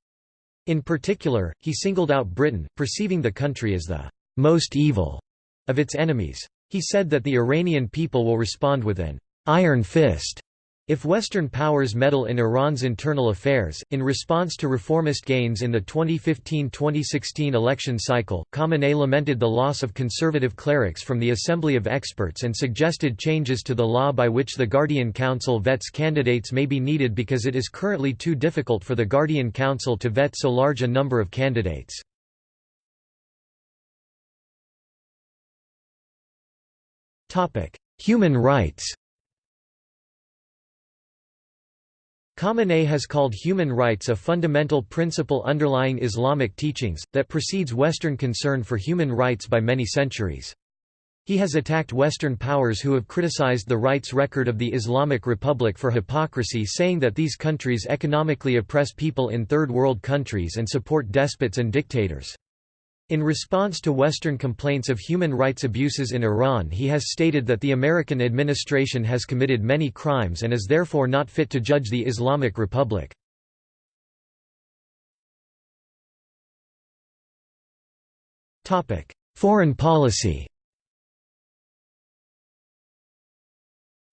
In particular, he singled out Britain, perceiving the country as the «most evil» of its enemies. He said that the Iranian people will respond with an iron fist if Western powers meddle in Iran's internal affairs. In response to reformist gains in the 2015-2016 election cycle, Khamenei lamented the loss of conservative clerics from the Assembly of Experts and suggested changes to the law by which the Guardian Council vets candidates may be needed because it is currently too difficult for the Guardian Council to vet so large a number of candidates. Human rights Khamenei has called human rights a fundamental principle underlying Islamic teachings, that precedes Western concern for human rights by many centuries. He has attacked Western powers who have criticized the rights record of the Islamic Republic for hypocrisy saying that these countries economically oppress people in Third World countries and support despots and dictators. In response to Western complaints of human rights abuses in Iran he has stated that the American administration has committed many crimes and is therefore not fit to judge the Islamic Republic. Foreign policy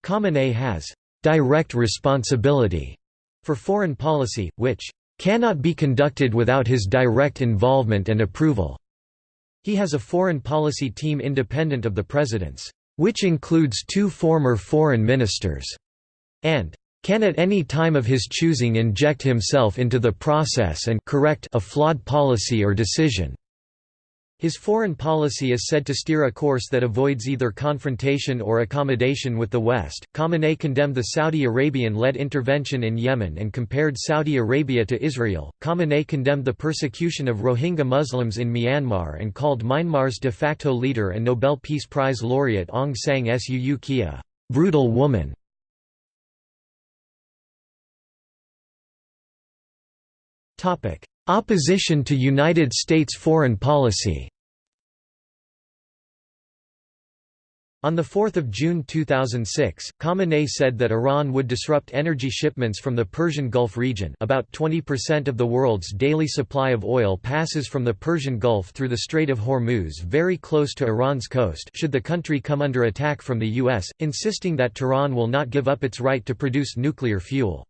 Khamenei has «direct responsibility» for foreign policy, which «cannot be conducted without his direct involvement and approval». He has a foreign policy team independent of the president's, which includes two former foreign ministers, and can at any time of his choosing inject himself into the process and correct a flawed policy or decision. His foreign policy is said to steer a course that avoids either confrontation or accommodation with the West. Khamenei condemned the Saudi Arabian led intervention in Yemen and compared Saudi Arabia to Israel. Khamenei condemned the persecution of Rohingya Muslims in Myanmar and called Myanmar's de facto leader and Nobel Peace Prize laureate Aung San Suu Kyi a brutal woman. Opposition to United States foreign policy On 4 June 2006, Khamenei said that Iran would disrupt energy shipments from the Persian Gulf region about 20% of the world's daily supply of oil passes from the Persian Gulf through the Strait of Hormuz very close to Iran's coast should the country come under attack from the U.S., insisting that Tehran will not give up its right to produce nuclear fuel.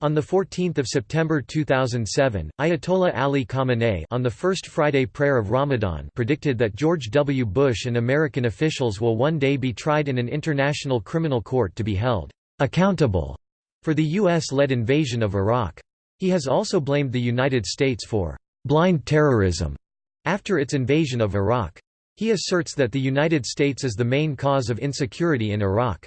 On 14 September 2007, Ayatollah Ali Khamenei on the first Friday prayer of Ramadan predicted that George W. Bush and American officials will one day be tried in an international criminal court to be held accountable for the U.S.-led invasion of Iraq. He has also blamed the United States for blind terrorism after its invasion of Iraq. He asserts that the United States is the main cause of insecurity in Iraq.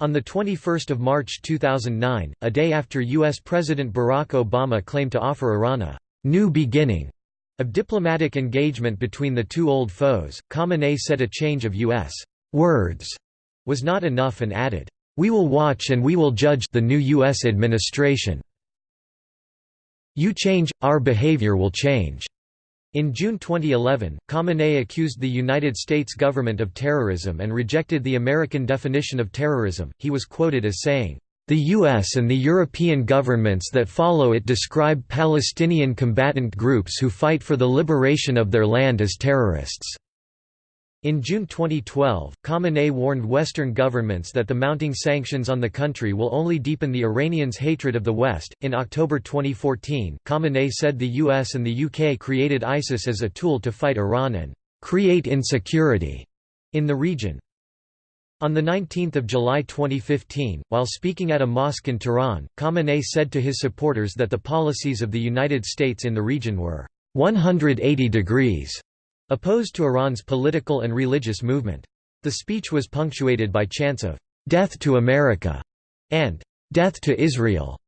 On 21 March 2009, a day after U.S. President Barack Obama claimed to offer Iran a «new beginning» of diplomatic engagement between the two old foes, Khamenei said a change of U.S. «words» was not enough and added, "...we will watch and we will judge the new U.S. administration. You change, our behavior will change." In June 2011, Khamenei accused the United States government of terrorism and rejected the American definition of terrorism. He was quoted as saying, The US and the European governments that follow it describe Palestinian combatant groups who fight for the liberation of their land as terrorists. In June 2012, Khamenei warned Western governments that the mounting sanctions on the country will only deepen the Iranians' hatred of the West. In October 2014, Khamenei said the US and the UK created ISIS as a tool to fight Iran and create insecurity in the region. On 19 July 2015, while speaking at a mosque in Tehran, Khamenei said to his supporters that the policies of the United States in the region were 180 degrees Opposed to Iran's political and religious movement. The speech was punctuated by chants of, "'Death to America' and "'Death to Israel'".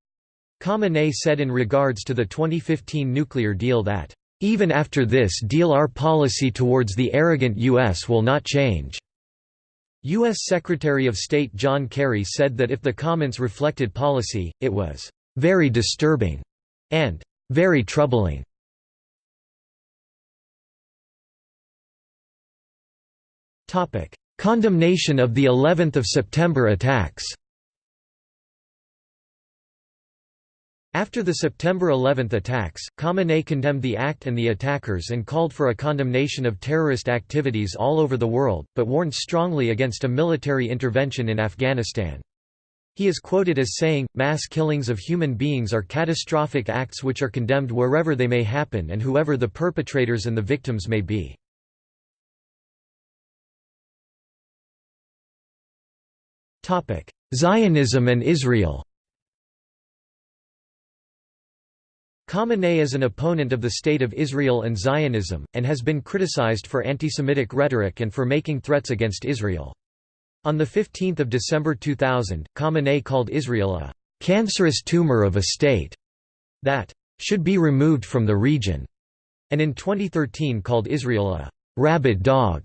Khamenei said in regards to the 2015 nuclear deal that, "'Even after this deal our policy towards the arrogant U.S. will not change'". U.S. Secretary of State John Kerry said that if the comments reflected policy, it was "'very disturbing' and "'very troubling'". Condemnation of the 11th of September attacks After the September 11 attacks, Khamenei condemned the act and the attackers and called for a condemnation of terrorist activities all over the world, but warned strongly against a military intervention in Afghanistan. He is quoted as saying, mass killings of human beings are catastrophic acts which are condemned wherever they may happen and whoever the perpetrators and the victims may be. Zionism and Israel. Khamenei is an opponent of the State of Israel and Zionism, and has been criticized for anti-Semitic rhetoric and for making threats against Israel. On 15 December 2000, Khamenei called Israel a cancerous tumor of a state that should be removed from the region, and in 2013 called Israel a rabid dog,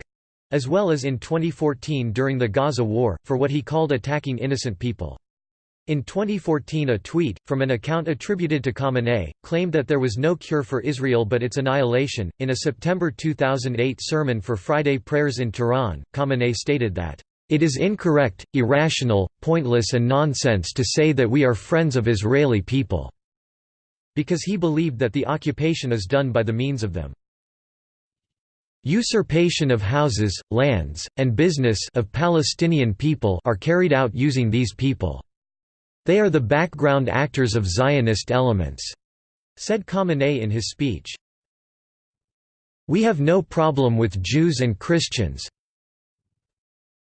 as well as in 2014 during the Gaza War, for what he called attacking innocent people. In 2014 a tweet, from an account attributed to Khamenei, claimed that there was no cure for Israel but its annihilation. In a September 2008 sermon for Friday prayers in Tehran, Khamenei stated that, "...it is incorrect, irrational, pointless and nonsense to say that we are friends of Israeli people," because he believed that the occupation is done by the means of them. Usurpation of houses, lands, and business of Palestinian people are carried out using these people. They are the background actors of Zionist elements," said Khamenei in his speech. We have no problem with Jews and Christians.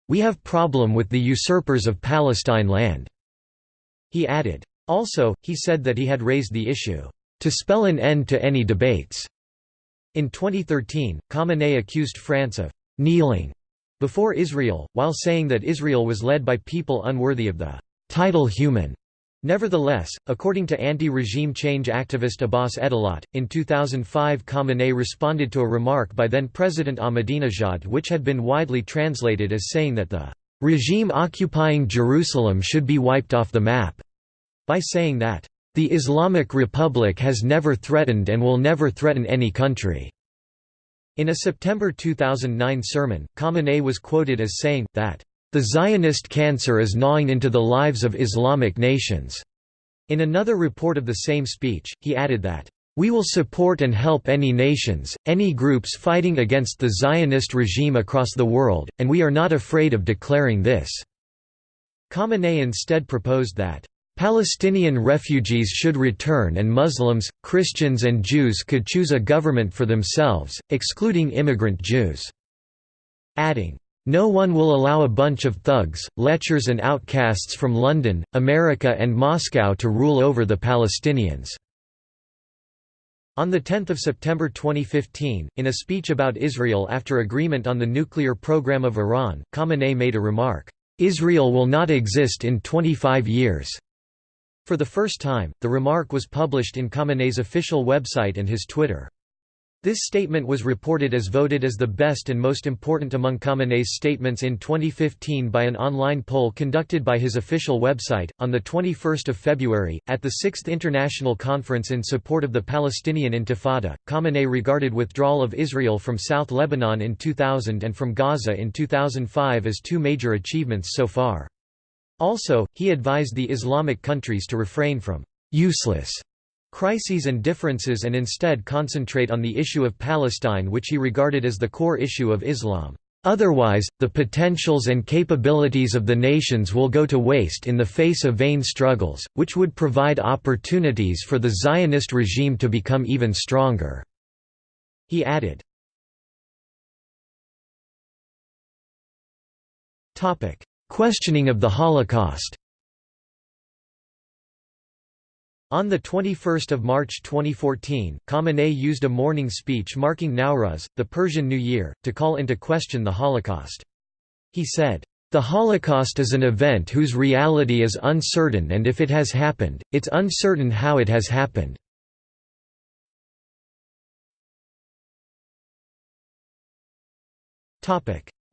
We have problem with the usurpers of Palestine land." He added. Also, he said that he had raised the issue, "...to spell an end to any debates." In 2013, Khamenei accused France of «kneeling» before Israel, while saying that Israel was led by people unworthy of the title human. Nevertheless, according to anti-regime change activist Abbas Edalat, in 2005 Khamenei responded to a remark by then-President Ahmadinejad which had been widely translated as saying that the regime occupying Jerusalem should be wiped off the map, by saying that, "...the Islamic Republic has never threatened and will never threaten any country." In a September 2009 sermon, Khamenei was quoted as saying, that the Zionist cancer is gnawing into the lives of Islamic nations." In another report of the same speech, he added that, "...we will support and help any nations, any groups fighting against the Zionist regime across the world, and we are not afraid of declaring this." Khamenei instead proposed that, Palestinian refugees should return and Muslims, Christians and Jews could choose a government for themselves, excluding immigrant Jews." Adding, no one will allow a bunch of thugs, lechers and outcasts from London, America and Moscow to rule over the Palestinians." On 10 September 2015, in a speech about Israel after agreement on the nuclear program of Iran, Khamenei made a remark, "'Israel will not exist in 25 years'". For the first time, the remark was published in Khamenei's official website and his Twitter. This statement was reported as voted as the best and most important among Khamenei's statements in 2015 by an online poll conducted by his official website. On the 21st of February, at the 6th International Conference in support of the Palestinian Intifada, Khamenei regarded withdrawal of Israel from South Lebanon in 2000 and from Gaza in 2005 as two major achievements so far. Also, he advised the Islamic countries to refrain from useless crises and differences and instead concentrate on the issue of Palestine which he regarded as the core issue of Islam. Otherwise, the potentials and capabilities of the nations will go to waste in the face of vain struggles, which would provide opportunities for the Zionist regime to become even stronger." He added. Questioning of the Holocaust On 21 March 2014, Khamenei used a morning speech marking Nowruz, the Persian New Year, to call into question the Holocaust. He said, "...the Holocaust is an event whose reality is uncertain and if it has happened, it's uncertain how it has happened."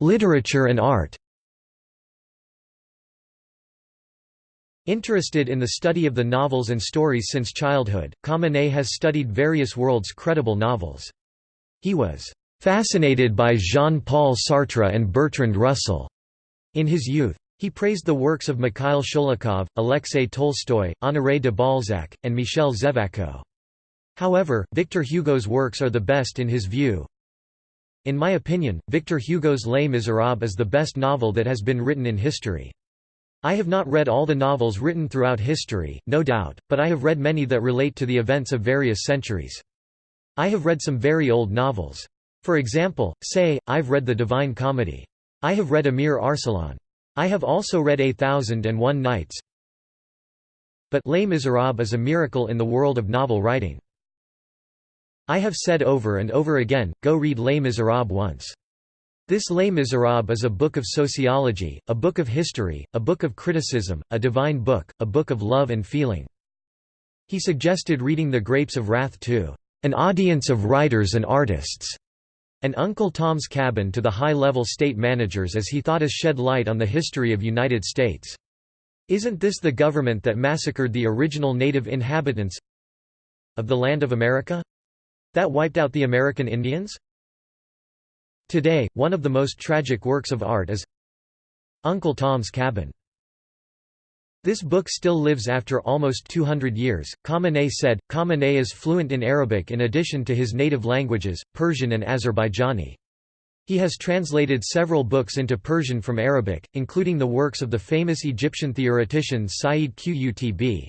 Literature and art Interested in the study of the novels and stories since childhood, Khamenei has studied various world's credible novels. He was fascinated by Jean-Paul Sartre and Bertrand Russell in his youth. He praised the works of Mikhail Sholokhov, Alexei Tolstoy, Honoré de Balzac, and Michel Zévaco. However, Victor Hugo's works are the best in his view. In my opinion, Victor Hugo's Les Misérables is the best novel that has been written in history. I have not read all the novels written throughout history, no doubt, but I have read many that relate to the events of various centuries. I have read some very old novels. For example, say, I've read The Divine Comedy. I have read Amir Arsalan. I have also read A Thousand and One Nights. But Les Miserables is a miracle in the world of novel writing. I have said over and over again, go read Les Miserables once. This Les Miserables is a book of sociology, a book of history, a book of criticism, a divine book, a book of love and feeling. He suggested reading The Grapes of Wrath to an audience of writers and artists, and Uncle Tom's Cabin to the high-level state managers as he thought us shed light on the history of United States. Isn't this the government that massacred the original native inhabitants of the land of America? That wiped out the American Indians? Today, one of the most tragic works of art is Uncle Tom's Cabin. This book still lives after almost 200 years. Khamenei said, Khamenei is fluent in Arabic in addition to his native languages, Persian and Azerbaijani. He has translated several books into Persian from Arabic, including the works of the famous Egyptian theoretician Sayyid Qutb.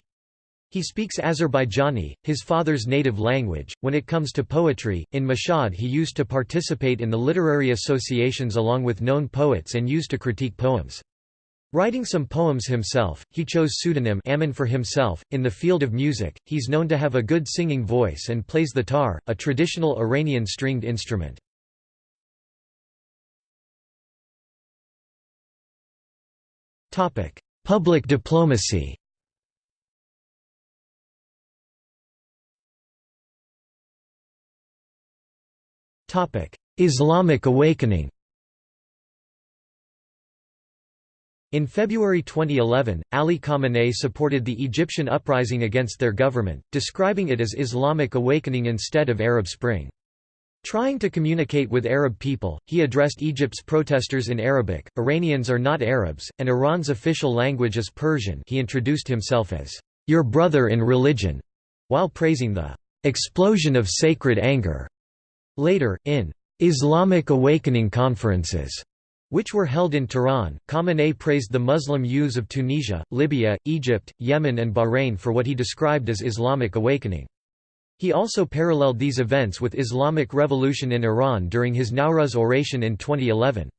He speaks Azerbaijani, his father's native language. When it comes to poetry, in Mashhad he used to participate in the literary associations along with known poets and used to critique poems. Writing some poems himself, he chose pseudonym Amin for himself. In the field of music, he's known to have a good singing voice and plays the tar, a traditional Iranian stringed instrument. Public diplomacy Islamic awakening In February 2011, Ali Khamenei supported the Egyptian uprising against their government, describing it as Islamic awakening instead of Arab Spring. Trying to communicate with Arab people, he addressed Egypt's protesters in Arabic. Iranians are not Arabs, and Iran's official language is Persian. He introduced himself as your brother in religion, while praising the explosion of sacred anger Later, in Islamic Awakening conferences, which were held in Tehran, Khamenei praised the Muslim youths of Tunisia, Libya, Egypt, Yemen and Bahrain for what he described as Islamic awakening. He also paralleled these events with Islamic revolution in Iran during his Nowruz oration in 2011.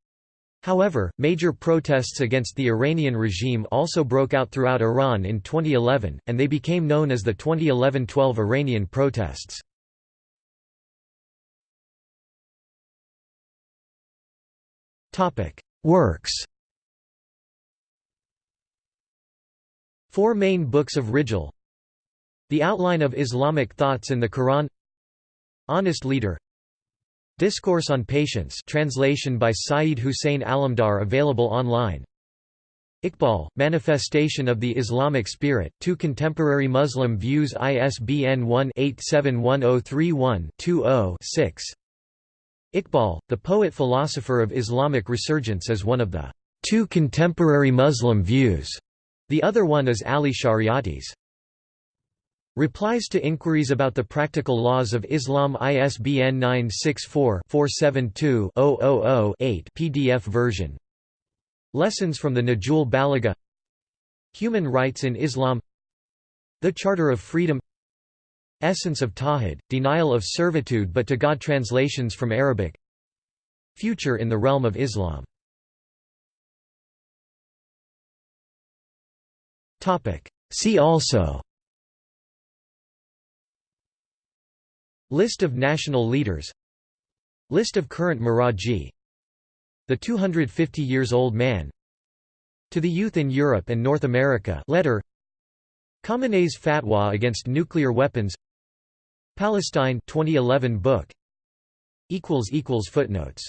However, major protests against the Iranian regime also broke out throughout Iran in 2011, and they became known as the 2011–12 Iranian protests. Works. Four main books of Rijal The Outline of Islamic Thoughts in the Quran. Honest Leader. Discourse on Patience translation by Saeed Hussein Alamdar available online. Iqbal, Manifestation of the Islamic Spirit, Two Contemporary Muslim Views ISBN 1-871031-20-6 Iqbal, the poet-philosopher of Islamic resurgence is one of the two contemporary Muslim views. The other one is Ali Shariati's. Replies to inquiries about the practical laws of Islam ISBN 964-472-000-8 PDF version Lessons from the Nahj al-Balagha Human Rights in Islam The Charter of Freedom Essence of Tawhid, Denial of Servitude but to God Translations from Arabic. Future in the Realm of Islam. See also. List of national leaders. List of current Maraji The 250 years old man. To the youth in Europe and North America. Letter. Khamenei's fatwa against nuclear weapons Palestine 2011 book. Equals equals footnotes